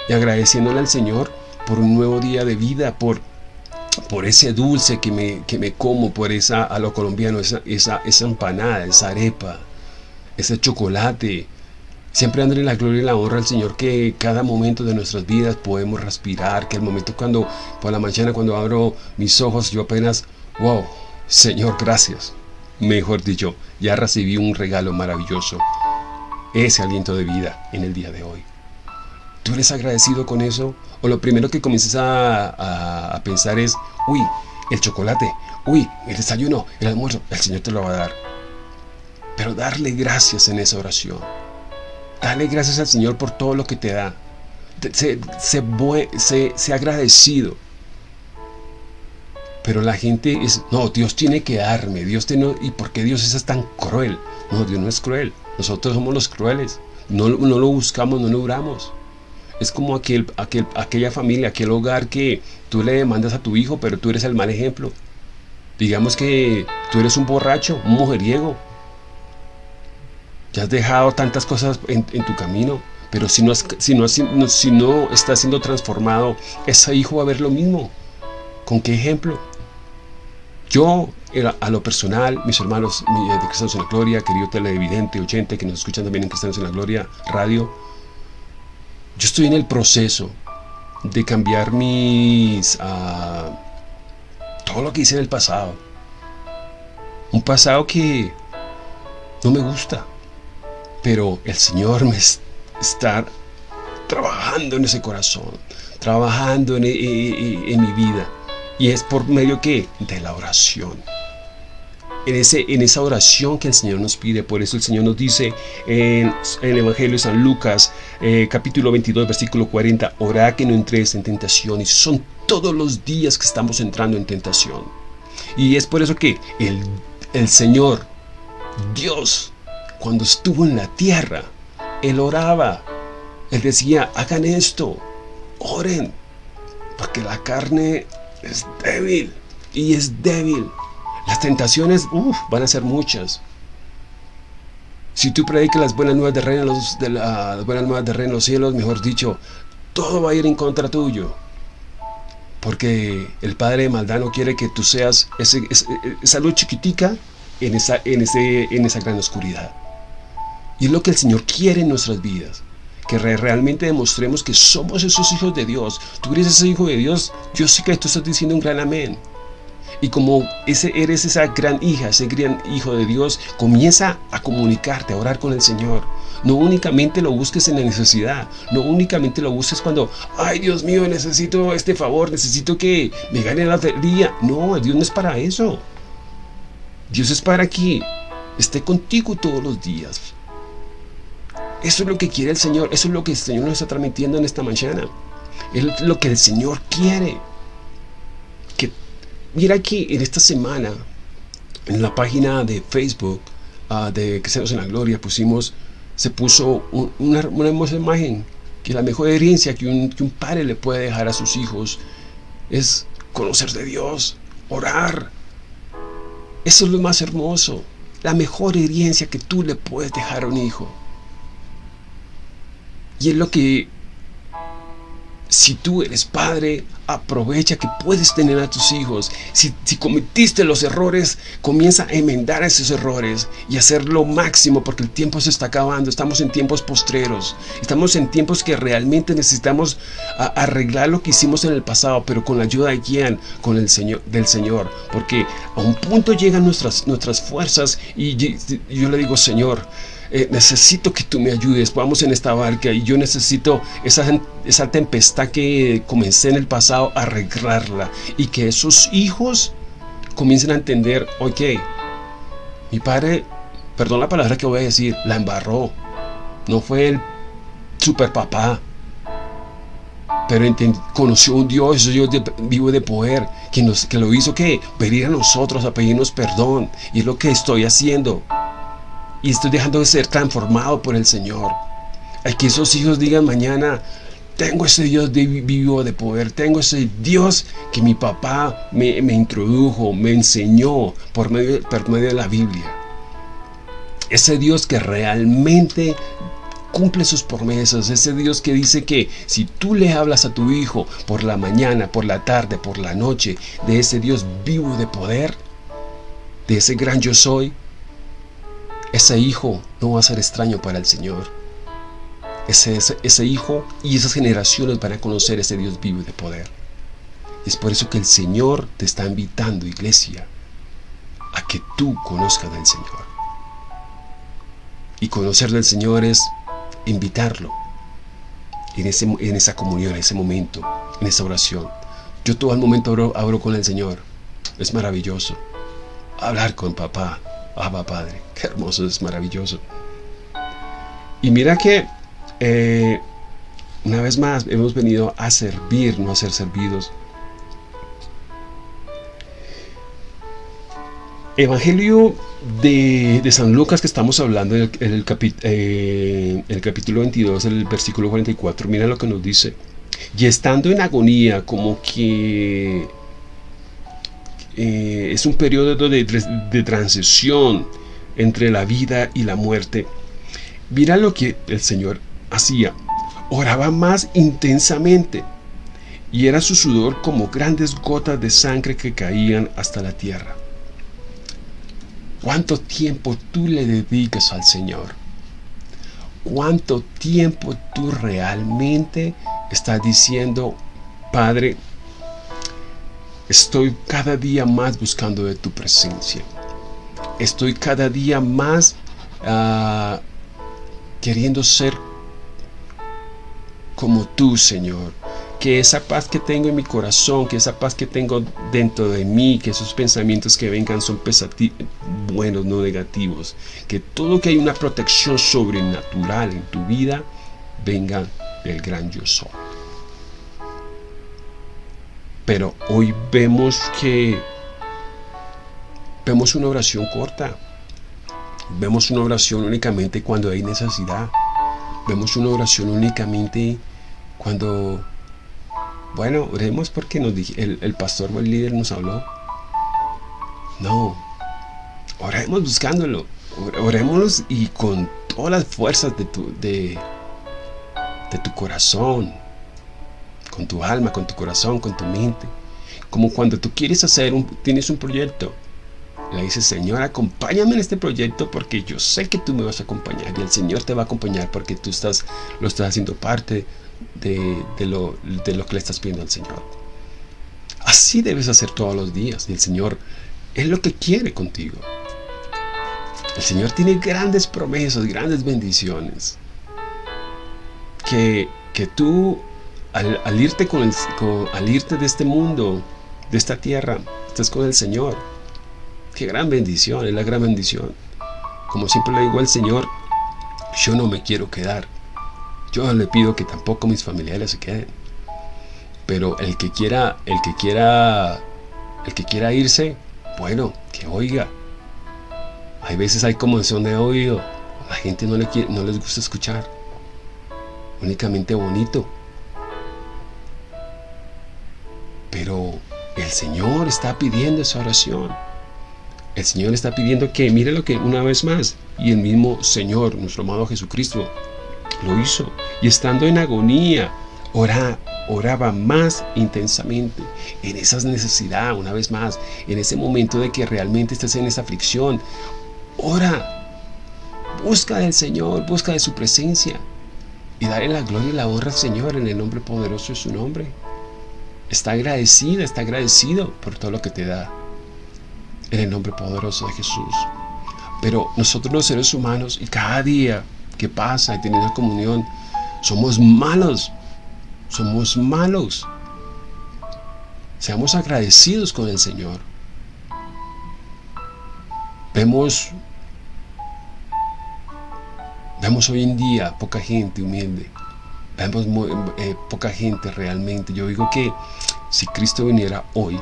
S2: Y agradeciéndole al Señor por un nuevo día de vida, por, por ese dulce que me, que me como, por esa, a lo colombiano, esa, esa, esa empanada, esa arepa, ese chocolate. Siempre dándole la gloria y la honra al Señor que cada momento de nuestras vidas podemos respirar, que el momento cuando, por la mañana cuando abro mis ojos, yo apenas, wow, Señor, gracias. Mejor dicho, ya recibí un regalo maravilloso, ese aliento de vida en el día de hoy. ¿Tú eres agradecido con eso? O lo primero que comiences a, a pensar es, uy, el chocolate, uy, el desayuno, el almuerzo, el Señor te lo va a dar. Pero darle gracias en esa oración. Dale gracias al Señor por todo lo que te da. Sé, sé, agradecido. Pero la gente es, no, Dios tiene que darme, Dios tiene, ¿y por qué Dios es tan cruel? No, Dios no es cruel, nosotros somos los crueles, no, no lo buscamos, no lo logramos. Es como aquel, aquel, aquella familia, aquel hogar que tú le demandas a tu hijo, pero tú eres el mal ejemplo. Digamos que tú eres un borracho, un mujeriego, ya has dejado tantas cosas en, tu camino, pero si no, si, no, si no está siendo transformado, ese hijo va a ver lo mismo. ¿Con qué ejemplo? Yo, a lo personal, mis hermanos de Cristianos en la Gloria, querido televidente, oyente que nos escuchan también en Cristianos en la Gloria Radio, yo estoy en el proceso de cambiar mis... Uh, todo lo que hice en el pasado. Un pasado que no me gusta pero el Señor me está trabajando en ese corazón, trabajando en, mi vida. Y es por medio que de la oración. En, ese, en esa oración que el Señor nos pide. Por eso el Señor nos dice en, el Evangelio de San Lucas, eh, capítulo 22, versículo 40, orad que no entréis en tentación. Y son todos los días que estamos entrando en tentación. Y es por eso que el, el Señor, Dios, cuando estuvo en la tierra, Él oraba. Él decía, hagan esto, oren, porque la carne es débil y es débil. Las tentaciones van a ser muchas. Si tú predicas las buenas nuevas de reino, los, de nuevas de reino los cielos, mejor dicho, todo va a ir en contra tuyo. Porque el Padre de quiere que tú seas esa luz chiquitica en esa, en, ese, en esa gran oscuridad. Y es lo que el Señor quiere en nuestras vidas. Que realmente demostremos que somos esos hijos de Dios. Tú eres ese hijo de Dios. Yo sé que tú estás diciendo un gran amén. Y como ese, eres esa gran hija, ese gran hijo de Dios, comienza a comunicarte, a orar con el Señor. No únicamente lo busques en la necesidad, no únicamente lo busques cuando, ay Dios mío, necesito este favor, necesito que me gane la día. No, Dios no es para eso. Dios es para que esté contigo todos los días. Eso es lo que quiere el Señor. Eso es lo que el Señor nos está transmitiendo en esta mañana. Es lo que el Señor quiere. Que, mira aquí en esta semana, en la página de Facebook uh, de Cristianos en la Gloria, pusimos, se puso una, hermosa imagen. Que la mejor herencia que un, que un padre le puede dejar a sus hijos es conocer de Dios, orar. Eso es lo más hermoso. La mejor herencia que tú le puedes dejar a un hijo. Y es lo que, si tú eres padre, aprovecha que puedes tener a tus hijos. Si, cometiste los errores, comienza a enmendar esos errores y hacer lo máximo porque el tiempo se está acabando. Estamos en tiempos postreros. Estamos en tiempos que realmente necesitamos arreglar lo que hicimos en el pasado, pero con la ayuda de quién? Con el Señor, del Señor. Porque a un punto llegan nuestras, nuestras fuerzas y yo le digo, Señor, eh, necesito que tú me ayudes, vamos en esta barca y yo necesito esa, esa tempestad que comencé en el pasado, arreglarla y que esos hijos comiencen a entender, ok, mi padre, perdón la palabra que voy a decir, la embarró, no fue el super papá, pero conoció un Dios, Dios vivo de poder, que, nos, lo hizo que venir a nosotros a pedirnos perdón, y es lo que estoy haciendo y estoy dejando de ser transformado por el Señor. Hay que esos hijos digan mañana, tengo ese Dios vivo de poder, tengo ese Dios que mi papá me, introdujo, me enseñó por medio, por medio de la Biblia. Ese Dios que realmente cumple sus promesas, ese Dios que dice que si tú le hablas a tu hijo por la mañana, por la tarde, por la noche, de ese Dios vivo de poder, de ese gran yo soy, ese hijo no va a ser extraño para el Señor. Ese, ese, hijo y esas generaciones van a conocer ese Dios vivo y de poder. Es por eso que el Señor te está invitando, iglesia, a que tú conozcas del Señor. Y conocer del Señor es invitarlo en, esa comunión, en ese momento, en esa oración. Yo todo el momento abro, con el Señor. Es maravilloso. Hablar con papá, Abba Padre. Qué hermoso, es maravilloso. Y mira que eh, una vez más hemos venido a servir, no a ser servidos. Evangelio de, San Lucas que estamos hablando en el, eh, el, capítulo 22, el versículo 44, mira lo que nos dice. Y estando en agonía, como que eh, es un periodo de, de, transición entre la vida y la muerte, mira lo que el Señor hacía. Oraba más intensamente y era su sudor como grandes gotas de sangre que caían hasta la tierra. ¿Cuánto tiempo tú le dedicas al Señor? ¿Cuánto tiempo tú realmente estás diciendo, Padre, estoy cada día más buscando de tu presencia? Estoy cada día más ah, queriendo ser como tú, Señor que esa paz que tengo en mi corazón, que esa paz que tengo dentro de mí, que esos pensamientos que vengan son buenos, no negativos, que todo que hay una protección sobrenatural en tu vida, venga del gran yo. Pero hoy vemos que vemos una oración corta. Vemos una oración únicamente cuando hay necesidad. Vemos una oración únicamente cuando bueno, oremos porque nos el, el pastor o el líder nos habló. No, oremos buscándolo. Oremos y con todas las fuerzas de tu, de, de tu corazón, con tu alma, con tu corazón, con tu mente. Como cuando tú quieres hacer un, tienes un proyecto. Le dices, Señor, acompáñame en este proyecto porque yo sé que tú me vas a acompañar y el Señor te va a acompañar porque tú estás, lo estás haciendo parte de, lo, de lo que le estás pidiendo al Señor. Así debes hacer todos los días. Y el Señor es lo que quiere contigo. El Señor tiene grandes promesas, grandes bendiciones. Que, que tú, al, irte con al irte de este mundo, de esta tierra, estés con el Señor. Qué gran bendición, es la gran bendición. Como siempre le digo al Señor, yo no me quiero quedar. Yo le pido que tampoco mis familiares se queden. Pero el que quiera, el que quiera, el que quiera irse, bueno, que oiga. Hay veces hay conmoción de oído. La gente no, le quiere, no les gusta escuchar. Únicamente bonito. Pero el Señor está pidiendo esa oración. El Señor está pidiendo que, mire lo que una vez más, y el mismo Señor, nuestro amado Jesucristo, lo hizo. Y estando en agonía, oraba más intensamente en esa necesidad, una vez más, en ese momento de que realmente estés en esa aflicción. Ora, busca del Señor, busca de su presencia y dale la gloria y la honra al Señor en el nombre poderoso de su nombre. Está agradecida, está agradecido por todo lo que te da en el nombre poderoso de Jesús. Pero nosotros los seres humanos y cada día que pasa y teniendo comunión, somos malos, somos malos. Seamos agradecidos con el Señor. Vemos, vemos hoy en día poca gente humilde. Vemos eh, poca gente realmente. Yo digo que si Cristo viniera hoy,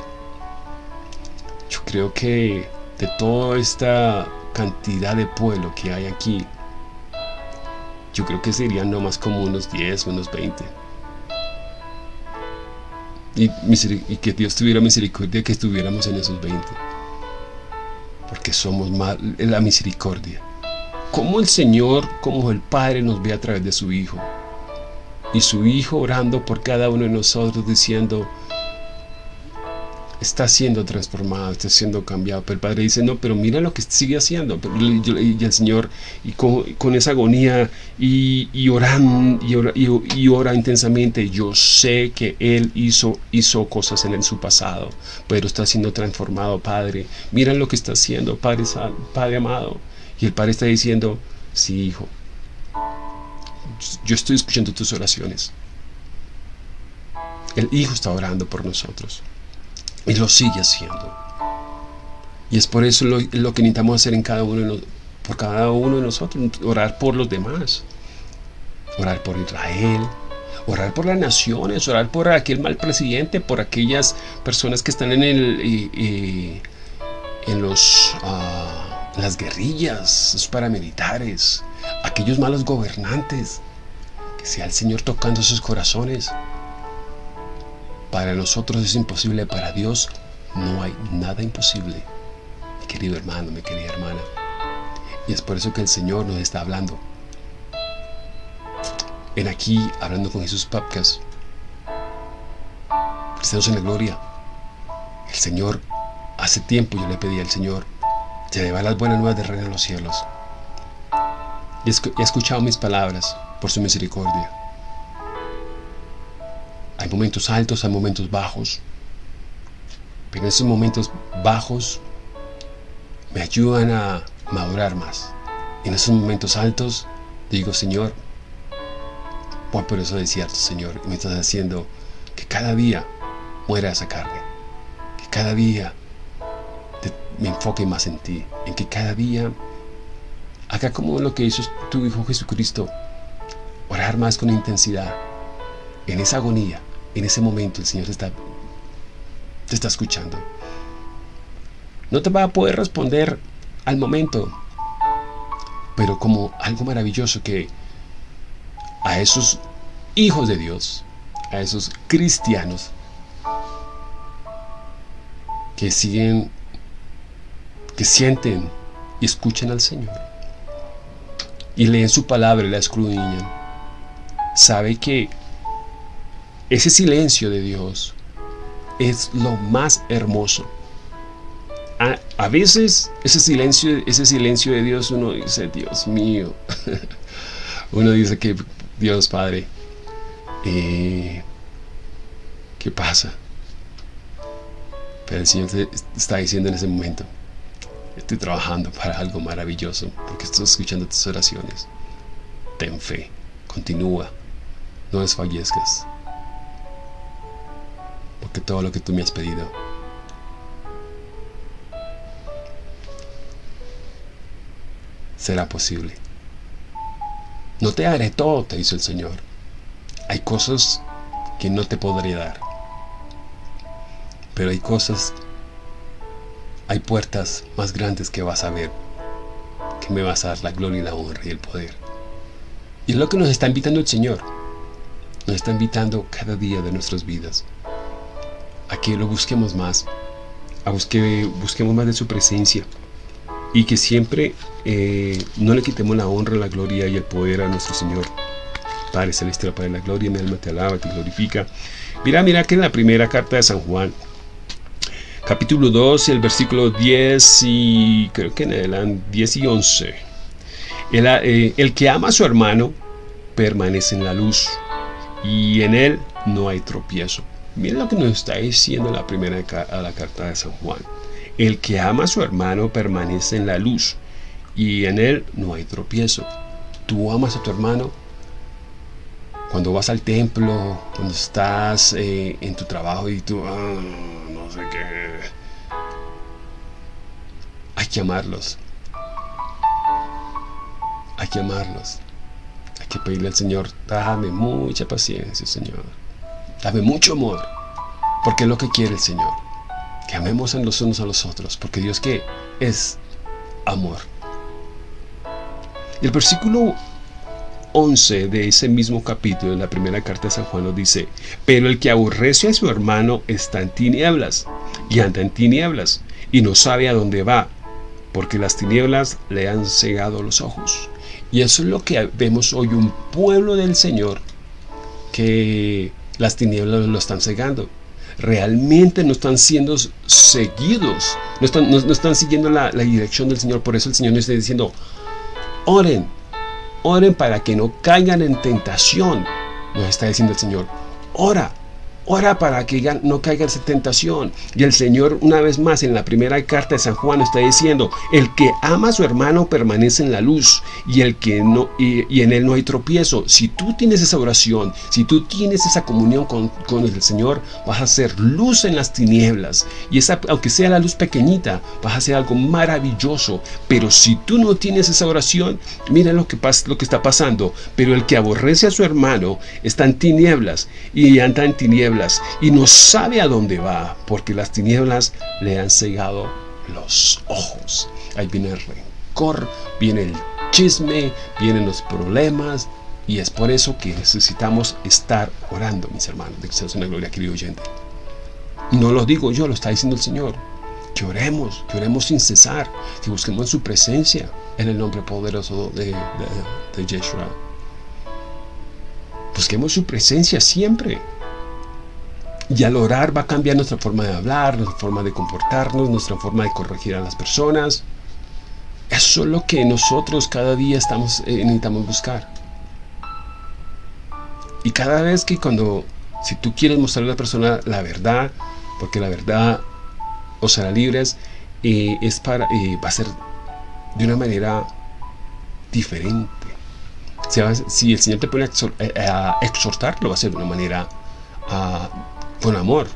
S2: yo creo que de toda esta cantidad de pueblo que hay aquí, yo creo que serían no más como unos 10, unos 20. Y, y, que Dios tuviera misericordia que estuviéramos en esos 20. Porque somos más, la misericordia. Como el Señor, como el Padre nos ve a través de su Hijo. Y su Hijo orando por cada uno de nosotros diciendo, está siendo transformado, está siendo cambiado. Pero el Padre dice, no, pero mira lo que sigue haciendo. Y el Señor, y con, esa agonía, y, y, oran, y, ora, y, ora, intensamente, yo sé que Él hizo, hizo cosas en, su pasado, pero está siendo transformado, Padre. Mira lo que está haciendo, Padre, Padre amado. Y el Padre está diciendo, sí, hijo, yo estoy escuchando tus oraciones. El Hijo está orando por nosotros. Y lo sigue haciendo. Y es por eso lo, que necesitamos hacer en cada uno de por cada uno de nosotros, orar por los demás. Orar por Israel, orar por las naciones, orar por aquel mal presidente, por aquellas personas que están en los ah, las guerrillas, los paramilitares, aquellos malos gobernantes. Sea el Señor tocando sus corazones. Para nosotros es imposible, para Dios no hay nada imposible. Mi querido hermano, mi querida hermana. Y es por eso que el Señor nos está hablando. En aquí, hablando con Jesús Podcast. Cristianos en la gloria. El Señor, hace tiempo yo le pedí al Señor, llevar las buenas nuevas del reino de los cielos. Y he escuchado mis palabras por su misericordia. Hay momentos altos, hay momentos bajos. Pero esos momentos bajos me ayudan a madurar más. En esos momentos altos digo, Señor, voy por eso desierto, Señor, y me estás haciendo que cada día muera esa carne. Que cada día me enfoque más en ti. En que cada día haga como lo que hizo tu Hijo Jesucristo. Orar más con intensidad. En esa agonía en ese momento el Señor te está, te está escuchando. No te va a poder responder al momento, pero como algo maravilloso que a esos hijos de Dios, a esos cristianos que siguen, que sienten y escuchan al Señor y leen su palabra y la escudriñan, sabe que ese silencio de Dios es lo más hermoso. A, veces ese silencio, ese silencio de Dios uno dice, Dios mío. uno dice que Dios Padre, eh, ¿qué pasa? Pero el Señor te está diciendo en ese momento, estoy trabajando para algo maravilloso, porque estoy escuchando tus oraciones. Ten fe, continúa, no desfallezcas porque todo lo que tú me has pedido será posible. No te haré todo, te dice el Señor. Hay cosas que no te podré dar. Pero hay cosas, hay puertas más grandes que vas a ver, que me vas a dar la gloria y la honra y el poder. Y es lo que nos está invitando el Señor. Nos está invitando cada día de nuestras vidas a que lo busquemos más, a busque, busquemos más de su presencia y que siempre eh, no le quitemos la honra, la gloria y el poder a nuestro Señor. Padre Celestial, Padre de la gloria, mi alma te alaba, te glorifica. Mira, mira que en la primera carta de San Juan, capítulo 2, el versículo 10 y creo que en adelante 10 y 11. El, eh, el que ama a su hermano permanece en la luz y en él no hay tropiezo. Miren lo que nos está diciendo la primera a la carta de San Juan. El que ama a su hermano permanece en la luz y en él no hay tropiezo. Tú amas a tu hermano cuando vas al templo, cuando estás eh, en tu trabajo y tú, ah, no sé qué. Hay que amarlos. Hay que amarlos. Que pedirle al Señor, dame mucha paciencia, Señor Dame mucho amor, porque es lo que quiere el Señor. Que amemos en los unos a los otros, porque Dios que es amor. Y el versículo 11 de ese mismo capítulo, en la primera carta de San Juan, nos dice, pero el que aborrece a su hermano está en tinieblas y anda en tinieblas y no sabe a dónde va, porque las tinieblas le han cegado los ojos. Y eso es lo que vemos hoy, un pueblo del Señor que las tinieblas lo están cegando. Realmente no están siendo seguidos, no están, siguiendo la, la, dirección del Señor. Por eso el Señor nos está diciendo, oren, oren para que no caigan en tentación. Nos está diciendo el Señor, ora, Ora para que no caiga en tentación. Y el Señor, una vez más, en la primera carta de San Juan, está diciendo: El que ama a su hermano permanece en la luz, y el que no, y, en él no hay tropiezo. Si tú tienes esa oración, si tú tienes esa comunión con, con el Señor, vas a ser luz en las tinieblas. Y esa, aunque sea la luz pequeñita, vas a hacer algo maravilloso. Pero si tú no tienes esa oración, mira lo que, pasa, lo que está pasando. Pero el que aborrece a su hermano está en tinieblas y anda en tinieblas y no sabe a dónde va porque las tinieblas le han cegado los ojos. Ahí viene el rencor, viene el chisme, vienen los problemas y es por eso que necesitamos estar orando, mis hermanos, de que una gloria, querido oyente. No lo digo yo, lo está diciendo el Señor. Que oremos, que oremos sin cesar, que busquemos su presencia en el nombre poderoso de, de, de Yeshua. Busquemos su presencia siempre. Y al orar va a cambiar nuestra forma de hablar, nuestra forma de comportarnos, nuestra forma de corregir a las personas. Eso es lo que nosotros cada día estamos, eh, necesitamos buscar. Y cada vez que cuando, si tú quieres mostrarle a la persona la verdad, porque la verdad os hará libres, eh, es para, eh, va a ser de una manera diferente. Si, el Señor te pone a exhortar, lo va a hacer de una manera uh, con amor,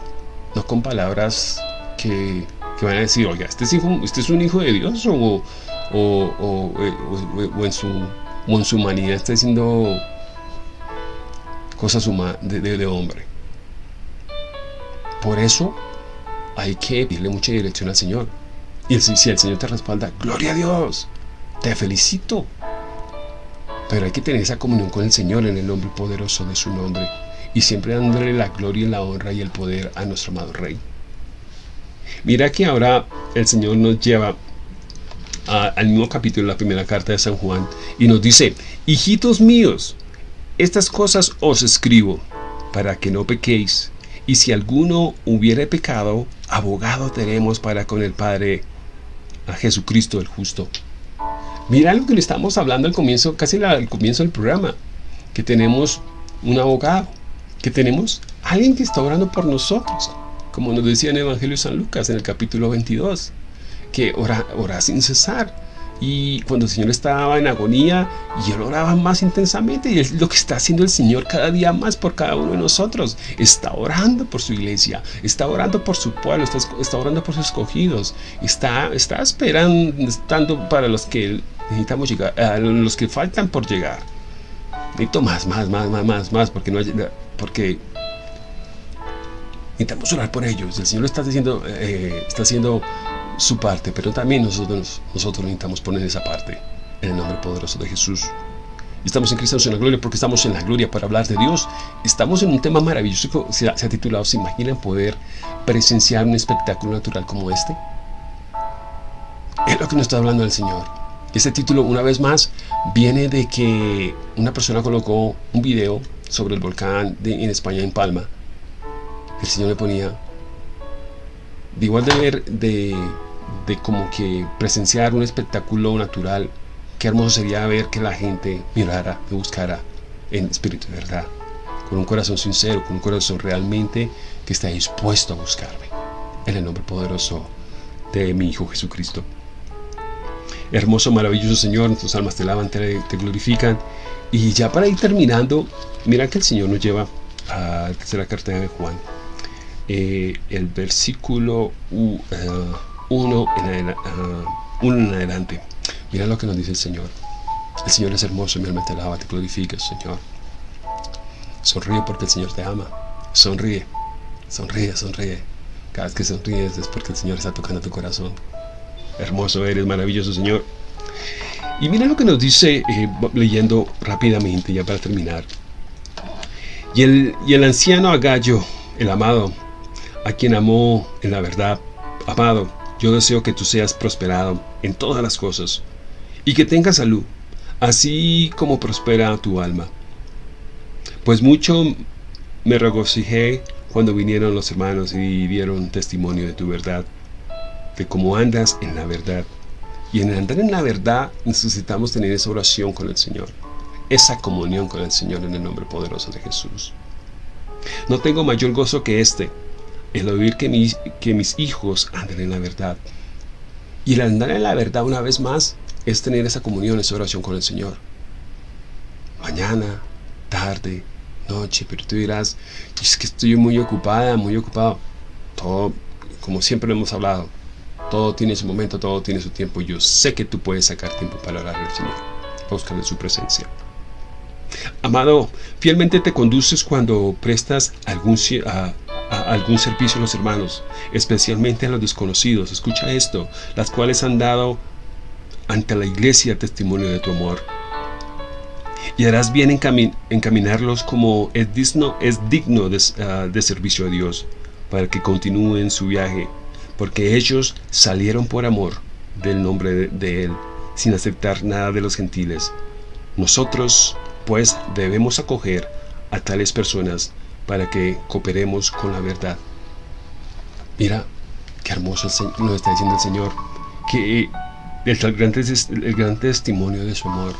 S2: no con palabras que, van a decir, oiga, este es, este es un hijo de Dios o, o, en, su, en su humanidad está diciendo cosas de, de, hombre. Por eso hay que pedirle mucha dirección al Señor. Y si el Señor te respalda, gloria a Dios, te felicito. Pero hay que tener esa comunión con el Señor en el nombre poderoso de su nombre y siempre dándole la gloria la honra y el poder a nuestro amado Rey. Mira que ahora el Señor nos lleva al mismo capítulo de la primera carta de San Juan y nos dice, hijitos míos, estas cosas os escribo para que no pequéis, y si alguno hubiere pecado, abogado tenemos para con el Padre, a Jesucristo el justo. Mira lo que le estamos hablando al comienzo, casi al comienzo del programa, que tenemos un abogado, que tenemos alguien que está orando por nosotros, como nos decía en el Evangelio de San Lucas en el capítulo 22, que ora, ora sin cesar. Y cuando el Señor estaba en agonía, y él oraba más intensamente, y es lo que está haciendo el Señor cada día más por cada uno de nosotros. Está orando por su iglesia, está orando por su pueblo, está, está orando por sus escogidos, está, está esperando, estando para los que necesitamos llegar, a los que faltan por llegar. Necesito más, más, más, más, más, más, porque no hay, porque necesitamos orar por ellos. El Señor está diciendo, eh, está haciendo su parte, pero también nosotros, nosotros necesitamos poner esa parte en el nombre poderoso de Jesús. Estamos en Cristo en la gloria porque estamos en la gloria para hablar de Dios. Estamos en un tema maravilloso se ha, se ha titulado ¿Se imaginan poder presenciar un espectáculo natural como este? Es lo que nos está hablando el Señor. Este título, una vez más, viene de que una persona colocó un video sobre el volcán en España, en Palma, el Señor le ponía, de igual de ver, de, de como que presenciar un espectáculo natural, qué hermoso sería ver que la gente mirara, me buscara en espíritu de verdad, con un corazón sincero, con un corazón realmente que está dispuesto a buscarme, en el nombre poderoso de mi Hijo Jesucristo. Hermoso, maravilloso Señor, tus almas te lavan, te, te glorifican. Y ya para ir terminando, Mira que el Señor nos lleva a la tercera carta de Juan, eh, el versículo 1 uh, en, uh, en adelante. Mira lo que nos dice el Señor. El Señor es hermoso, mi alma te alaba, te glorifica, Señor. Sonríe porque el Señor te ama. Sonríe, sonríe, sonríe. Cada vez que sonríes es porque el Señor está tocando tu corazón. Hermoso eres, maravilloso Señor. Y mira lo que nos dice, eh, leyendo rápidamente ya para terminar. Y el, y el anciano Agallo, el amado, a quien amó en la verdad, amado, yo deseo que tú seas prosperado en todas las cosas y que tengas salud, así como prospera tu alma. Pues mucho me regocijé cuando vinieron los hermanos y dieron testimonio de tu verdad, de cómo andas en la verdad. Y en andar en la verdad necesitamos tener esa oración con el Señor, esa comunión con el Señor en el nombre poderoso de Jesús. No tengo mayor gozo que este, el oír que mis, que mis hijos anden en la verdad. Y el andar en la verdad una vez más es tener esa comunión, esa oración con el Señor. Mañana, tarde, noche, pero tú dirás, es que estoy muy ocupada, muy ocupado. Todo, como siempre lo hemos hablado, todo tiene su momento, todo tiene su tiempo. Yo sé que tú puedes sacar tiempo para orar al Señor, buscar su presencia. Amado, fielmente te conduces cuando prestas algún servicio a los hermanos, especialmente a los desconocidos. Escucha esto, las cuales han dado ante la iglesia testimonio de tu amor. Y harás bien en encaminarlos como es digno, es digno de, ah, de servicio a Dios, para que continúen su viaje porque ellos salieron por amor del nombre de, Él, sin aceptar nada de los gentiles. Nosotros, pues, debemos acoger a tales personas para que cooperemos con la verdad. Mira, qué hermoso nos está diciendo el Señor, que el gran, el gran testimonio de su amor.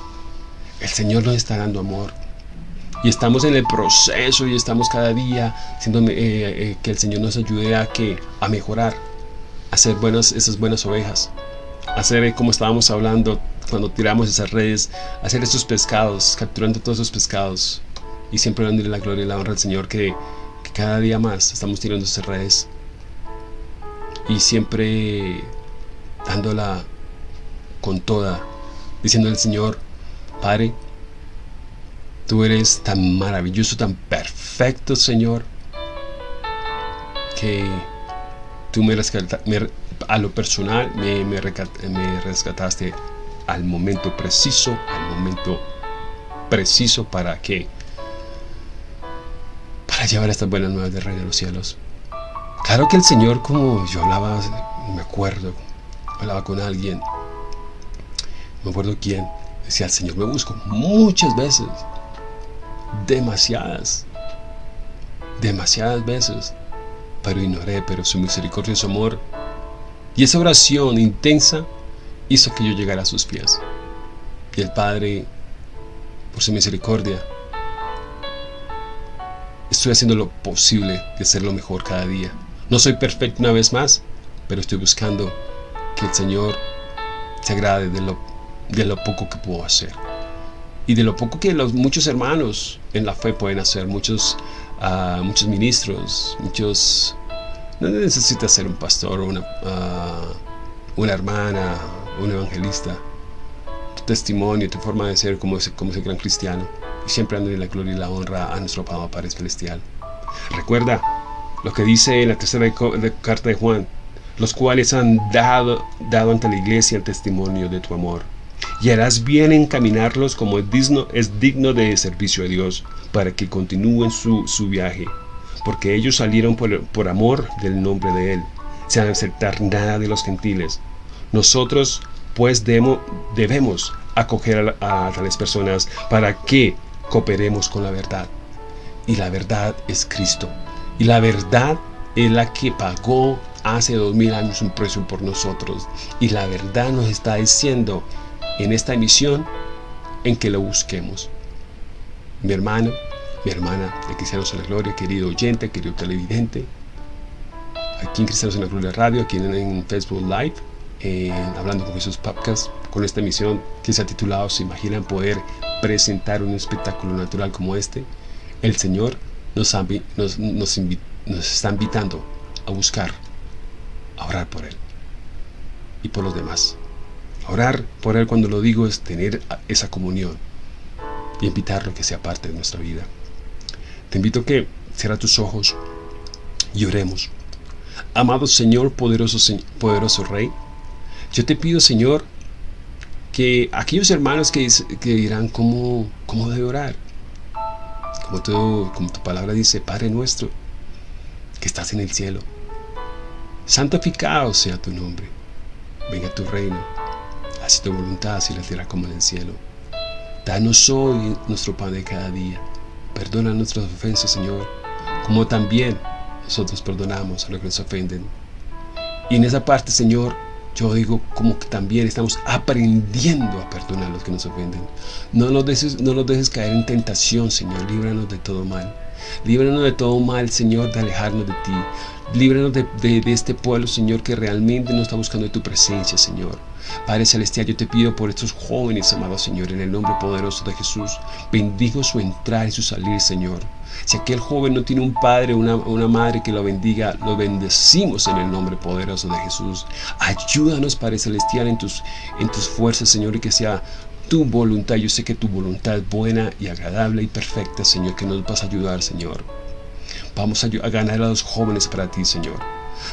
S2: El Señor nos está dando amor. Y estamos en el proceso y estamos cada día siendo, eh, eh, que el Señor nos ayude a, que, a mejorar hacer buenas, esas buenas ovejas, hacer eh, como estábamos hablando cuando tiramos esas redes, hacer esos pescados, capturando todos esos pescados y siempre dándole la gloria y la honra al Señor que, cada día más estamos tirando esas redes. Y siempre dándola con toda, diciendo al Señor, Padre, tú eres tan maravilloso, tan perfecto, Señor, que Tú me, rescataste, a lo personal me, rescataste al momento preciso, al momento preciso para que para llevar estas buenas nuevas de Rey de los Cielos. Claro que el Señor, como yo hablaba, me acuerdo, hablaba con alguien, me acuerdo quién, decía, el Señor me busco muchas veces, demasiadas, demasiadas veces pero ignoré, pero su su amor. Y esa oración intensa hizo que yo llegara a sus pies. Y el Padre, por su misericordia, estoy haciendo lo posible de ser lo mejor cada día. No soy perfecto una vez más, pero estoy buscando que el Señor se agrade de lo, de lo poco que puedo hacer. Y de lo poco que los muchos hermanos en la fe pueden hacer, muchos muchos ministros, muchos... No necesitas ser un pastor una, una hermana, un evangelista. Tu testimonio, tu forma de ser como ese, como ese gran cristiano. Y siempre en la gloria y la honra a nuestro Padre Celestial. Recuerda lo que dice en la tercera carta de Juan, los cuales han dado, dado ante la iglesia el testimonio de tu amor y harás bien encaminarlos como es digno, es digno de servicio a Dios, para que continúen su, viaje, porque ellos salieron por, amor del nombre de Él, sin aceptar nada de los gentiles. Nosotros, pues, debemos acoger a tales personas para que cooperemos con la verdad. Y la verdad es Cristo. Y la verdad es la que pagó hace dos mil años un precio por nosotros. Y la verdad nos está diciendo en esta emisión en que lo busquemos. Mi hermano, mi hermana de Cristianos en la Gloria, querido oyente, querido televidente, aquí en Cristianos en la Gloria Radio, aquí en, Facebook Live, hablando con Jesús Podcast, con esta emisión que se ha titulado ¿Se imaginan poder presentar un espectáculo natural como este? El Señor nos, nos está invitando a buscar, a orar por Él y por los demás. Orar por Él cuando lo digo es tener esa comunión y invitarlo a que sea parte de nuestra vida. Te invito a que cierra tus ojos y oremos. Amado Señor, poderoso, poderoso Rey, yo te pido, Señor, que aquellos hermanos que, que dirán cómo, cómo debe orar. Como, todo, como tu palabra dice, Padre nuestro, que estás en el cielo. Santificado sea tu nombre. Venga tu reino. Así tu voluntad, así la tierra como en el cielo. Danos hoy nuestro pan de cada día. Perdona nuestras ofensas, Señor, como también nosotros perdonamos a los que nos ofenden. Y en esa parte, Señor, yo digo como que también estamos aprendiendo a perdonar a los que nos ofenden. No nos dejes, no nos dejes caer en tentación, Señor. Líbranos de todo mal. Líbranos de todo mal, Señor, de alejarnos de ti. Líbranos de, este pueblo, Señor, que realmente no está buscando tu presencia, Señor. Padre Celestial, yo te pido por estos jóvenes, amado Señor, en el nombre poderoso de Jesús. Bendigo su entrar y su salir, Señor. Si aquel joven no tiene un padre o una, una, madre que lo bendiga, lo bendecimos en el nombre poderoso de Jesús. Ayúdanos, Padre Celestial, en tus, en tus fuerzas, Señor, y que sea tu voluntad. Yo sé que tu voluntad es buena y agradable y perfecta, Señor, que nos vas a ayudar, Señor. Vamos a, ganar a los jóvenes para ti, Señor.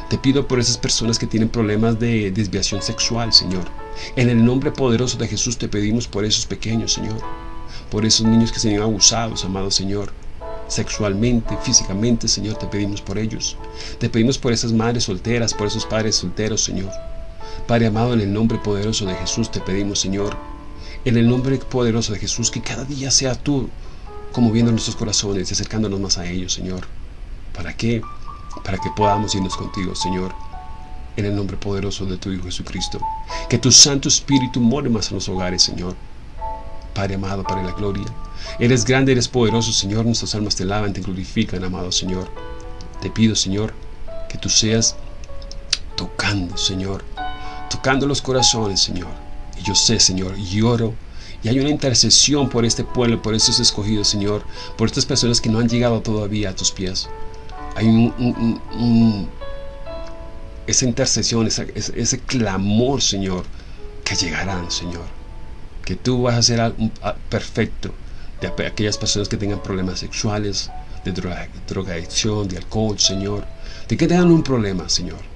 S2: Te pido por esas personas que tienen problemas de desviación sexual, Señor. En el nombre poderoso de Jesús te pedimos por esos pequeños, Señor. Por esos niños que se han abusados, amado Señor. Sexualmente, físicamente, Señor, te pedimos por ellos. Te pedimos por esas madres solteras, por esos padres solteros, Señor. Padre amado, en el nombre poderoso de Jesús te pedimos, Señor. En el nombre poderoso de Jesús, que cada día sea tú conmoviendo nuestros corazones y acercándonos más a ellos, Señor. ¿Para qué? Para que podamos irnos contigo, Señor, en el nombre poderoso de tu Hijo Jesucristo. Que tu Santo Espíritu more más en los hogares, Señor. Padre amado, para la gloria. Eres grande, eres poderoso, Señor. Nuestras almas te lavan, te glorifican, amado Señor. Te pido, Señor, que tú seas tocando, Señor. Tocando los corazones, Señor. Yo sé, Señor, y oro y hay una intercesión por este pueblo, por estos escogidos, Señor, por estas personas que no han llegado todavía a tus pies. Hay un, esa intercesión, ese clamor, Señor, que llegarán, Señor. Que tú vas a ser perfecto de aquellas personas que tengan problemas sexuales, de droga, drogadicción, de alcohol, Señor. De que tengan un problema, Señor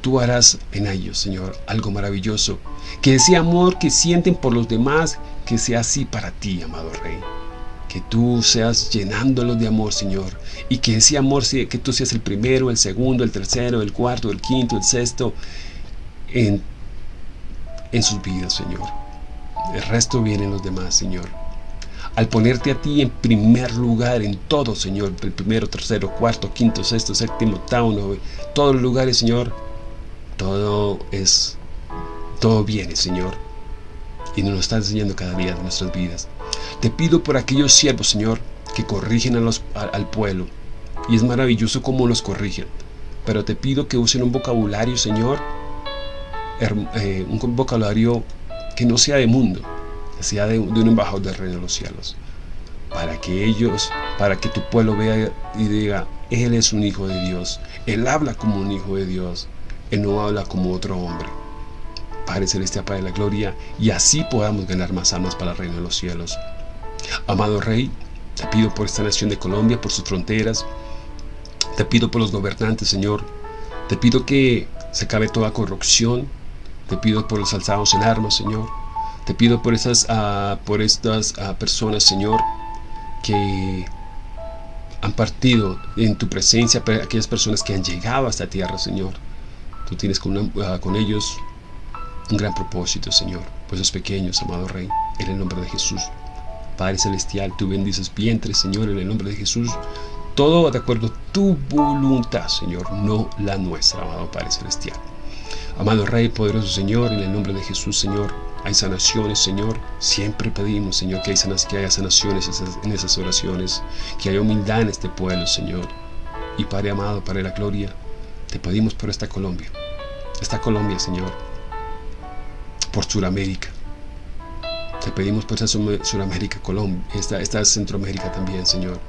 S2: tú harás en ellos, Señor, algo maravilloso. Que ese amor que sienten por los demás, que sea así para ti, amado Rey. Que tú seas llenándolos de amor, Señor. Y que ese amor, que tú seas el primero, el segundo, el tercero, el cuarto, el quinto, el sexto, en, en sus vidas, Señor. El resto vienen los demás, Señor. Al ponerte a ti en primer lugar en todo, Señor, el primero, tercero, cuarto, quinto, sexto, séptimo, octavo, todos los lugares, Señor, todo es, todo viene, Señor. Y nos lo está enseñando cada día de nuestras vidas. Te pido por aquellos siervos, Señor, que corrigen al pueblo. Y es maravilloso cómo los corrigen. Pero te pido que usen un vocabulario, Señor, eh, un vocabulario que no sea de mundo, que sea de, de un embajador del reino de los cielos. Para que ellos, para que tu pueblo vea y diga, Él es un hijo de Dios. Él habla como un hijo de Dios. Él no habla como otro hombre. Padre Celestial, Padre de la Gloria, y así podamos ganar más almas para el reino de los cielos. Amado Rey, te pido por esta nación de Colombia, por sus fronteras, te pido por los gobernantes, Señor, te pido que se acabe toda corrupción, te pido por los alzados en armas, Señor, te pido por estas, uh, por estas uh, personas, Señor, que han partido en tu presencia, aquellas personas que han llegado a esta tierra, Señor. Tú tienes con, ah, con ellos un gran propósito, Señor, pues esos pequeños, amado Rey, en el nombre de Jesús. Padre Celestial, tú bendices vientres, Señor, en el nombre de Jesús. Todo de acuerdo a tu voluntad, Señor, no la nuestra, amado Padre Celestial. Amado Rey, poderoso Señor, en el nombre de Jesús, Señor, hay sanaciones, Señor. Siempre pedimos, Señor, que, hay que haya sanaciones en esas oraciones, que haya humildad en este pueblo, Señor. Y Padre amado, Padre de la gloria, te pedimos por esta Colombia, esta Colombia, Señor, por Sudamérica. Te pedimos por esta Sudamérica, Colombia, esta, esta Centroamérica también, Señor.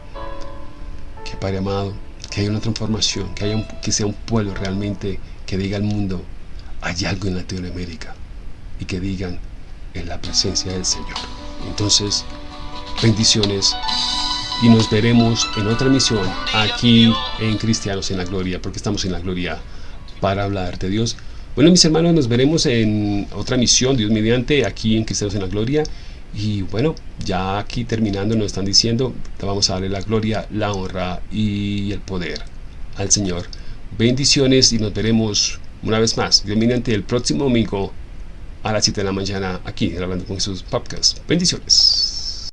S2: Que Padre amado, que haya una transformación, que, haya que sea un pueblo realmente que diga al mundo, hay algo en Latinoamérica. Y que digan, en la presencia del Señor. Entonces, bendiciones y nos veremos en otra misión aquí en Cristianos en la Gloria, porque estamos en la Gloria para hablar de Dios Bueno, mis hermanos, nos veremos en otra misión, Dios mediante, aquí en Cristianos en la Gloria. Y bueno, ya aquí terminando nos están diciendo, vamos a darle la gloria, la honra y el poder al Señor. Bendiciones y nos veremos una vez más, Dios mediante, el próximo domingo a las 7 de la mañana aquí en Hablando con Jesús Podcast. Bendiciones.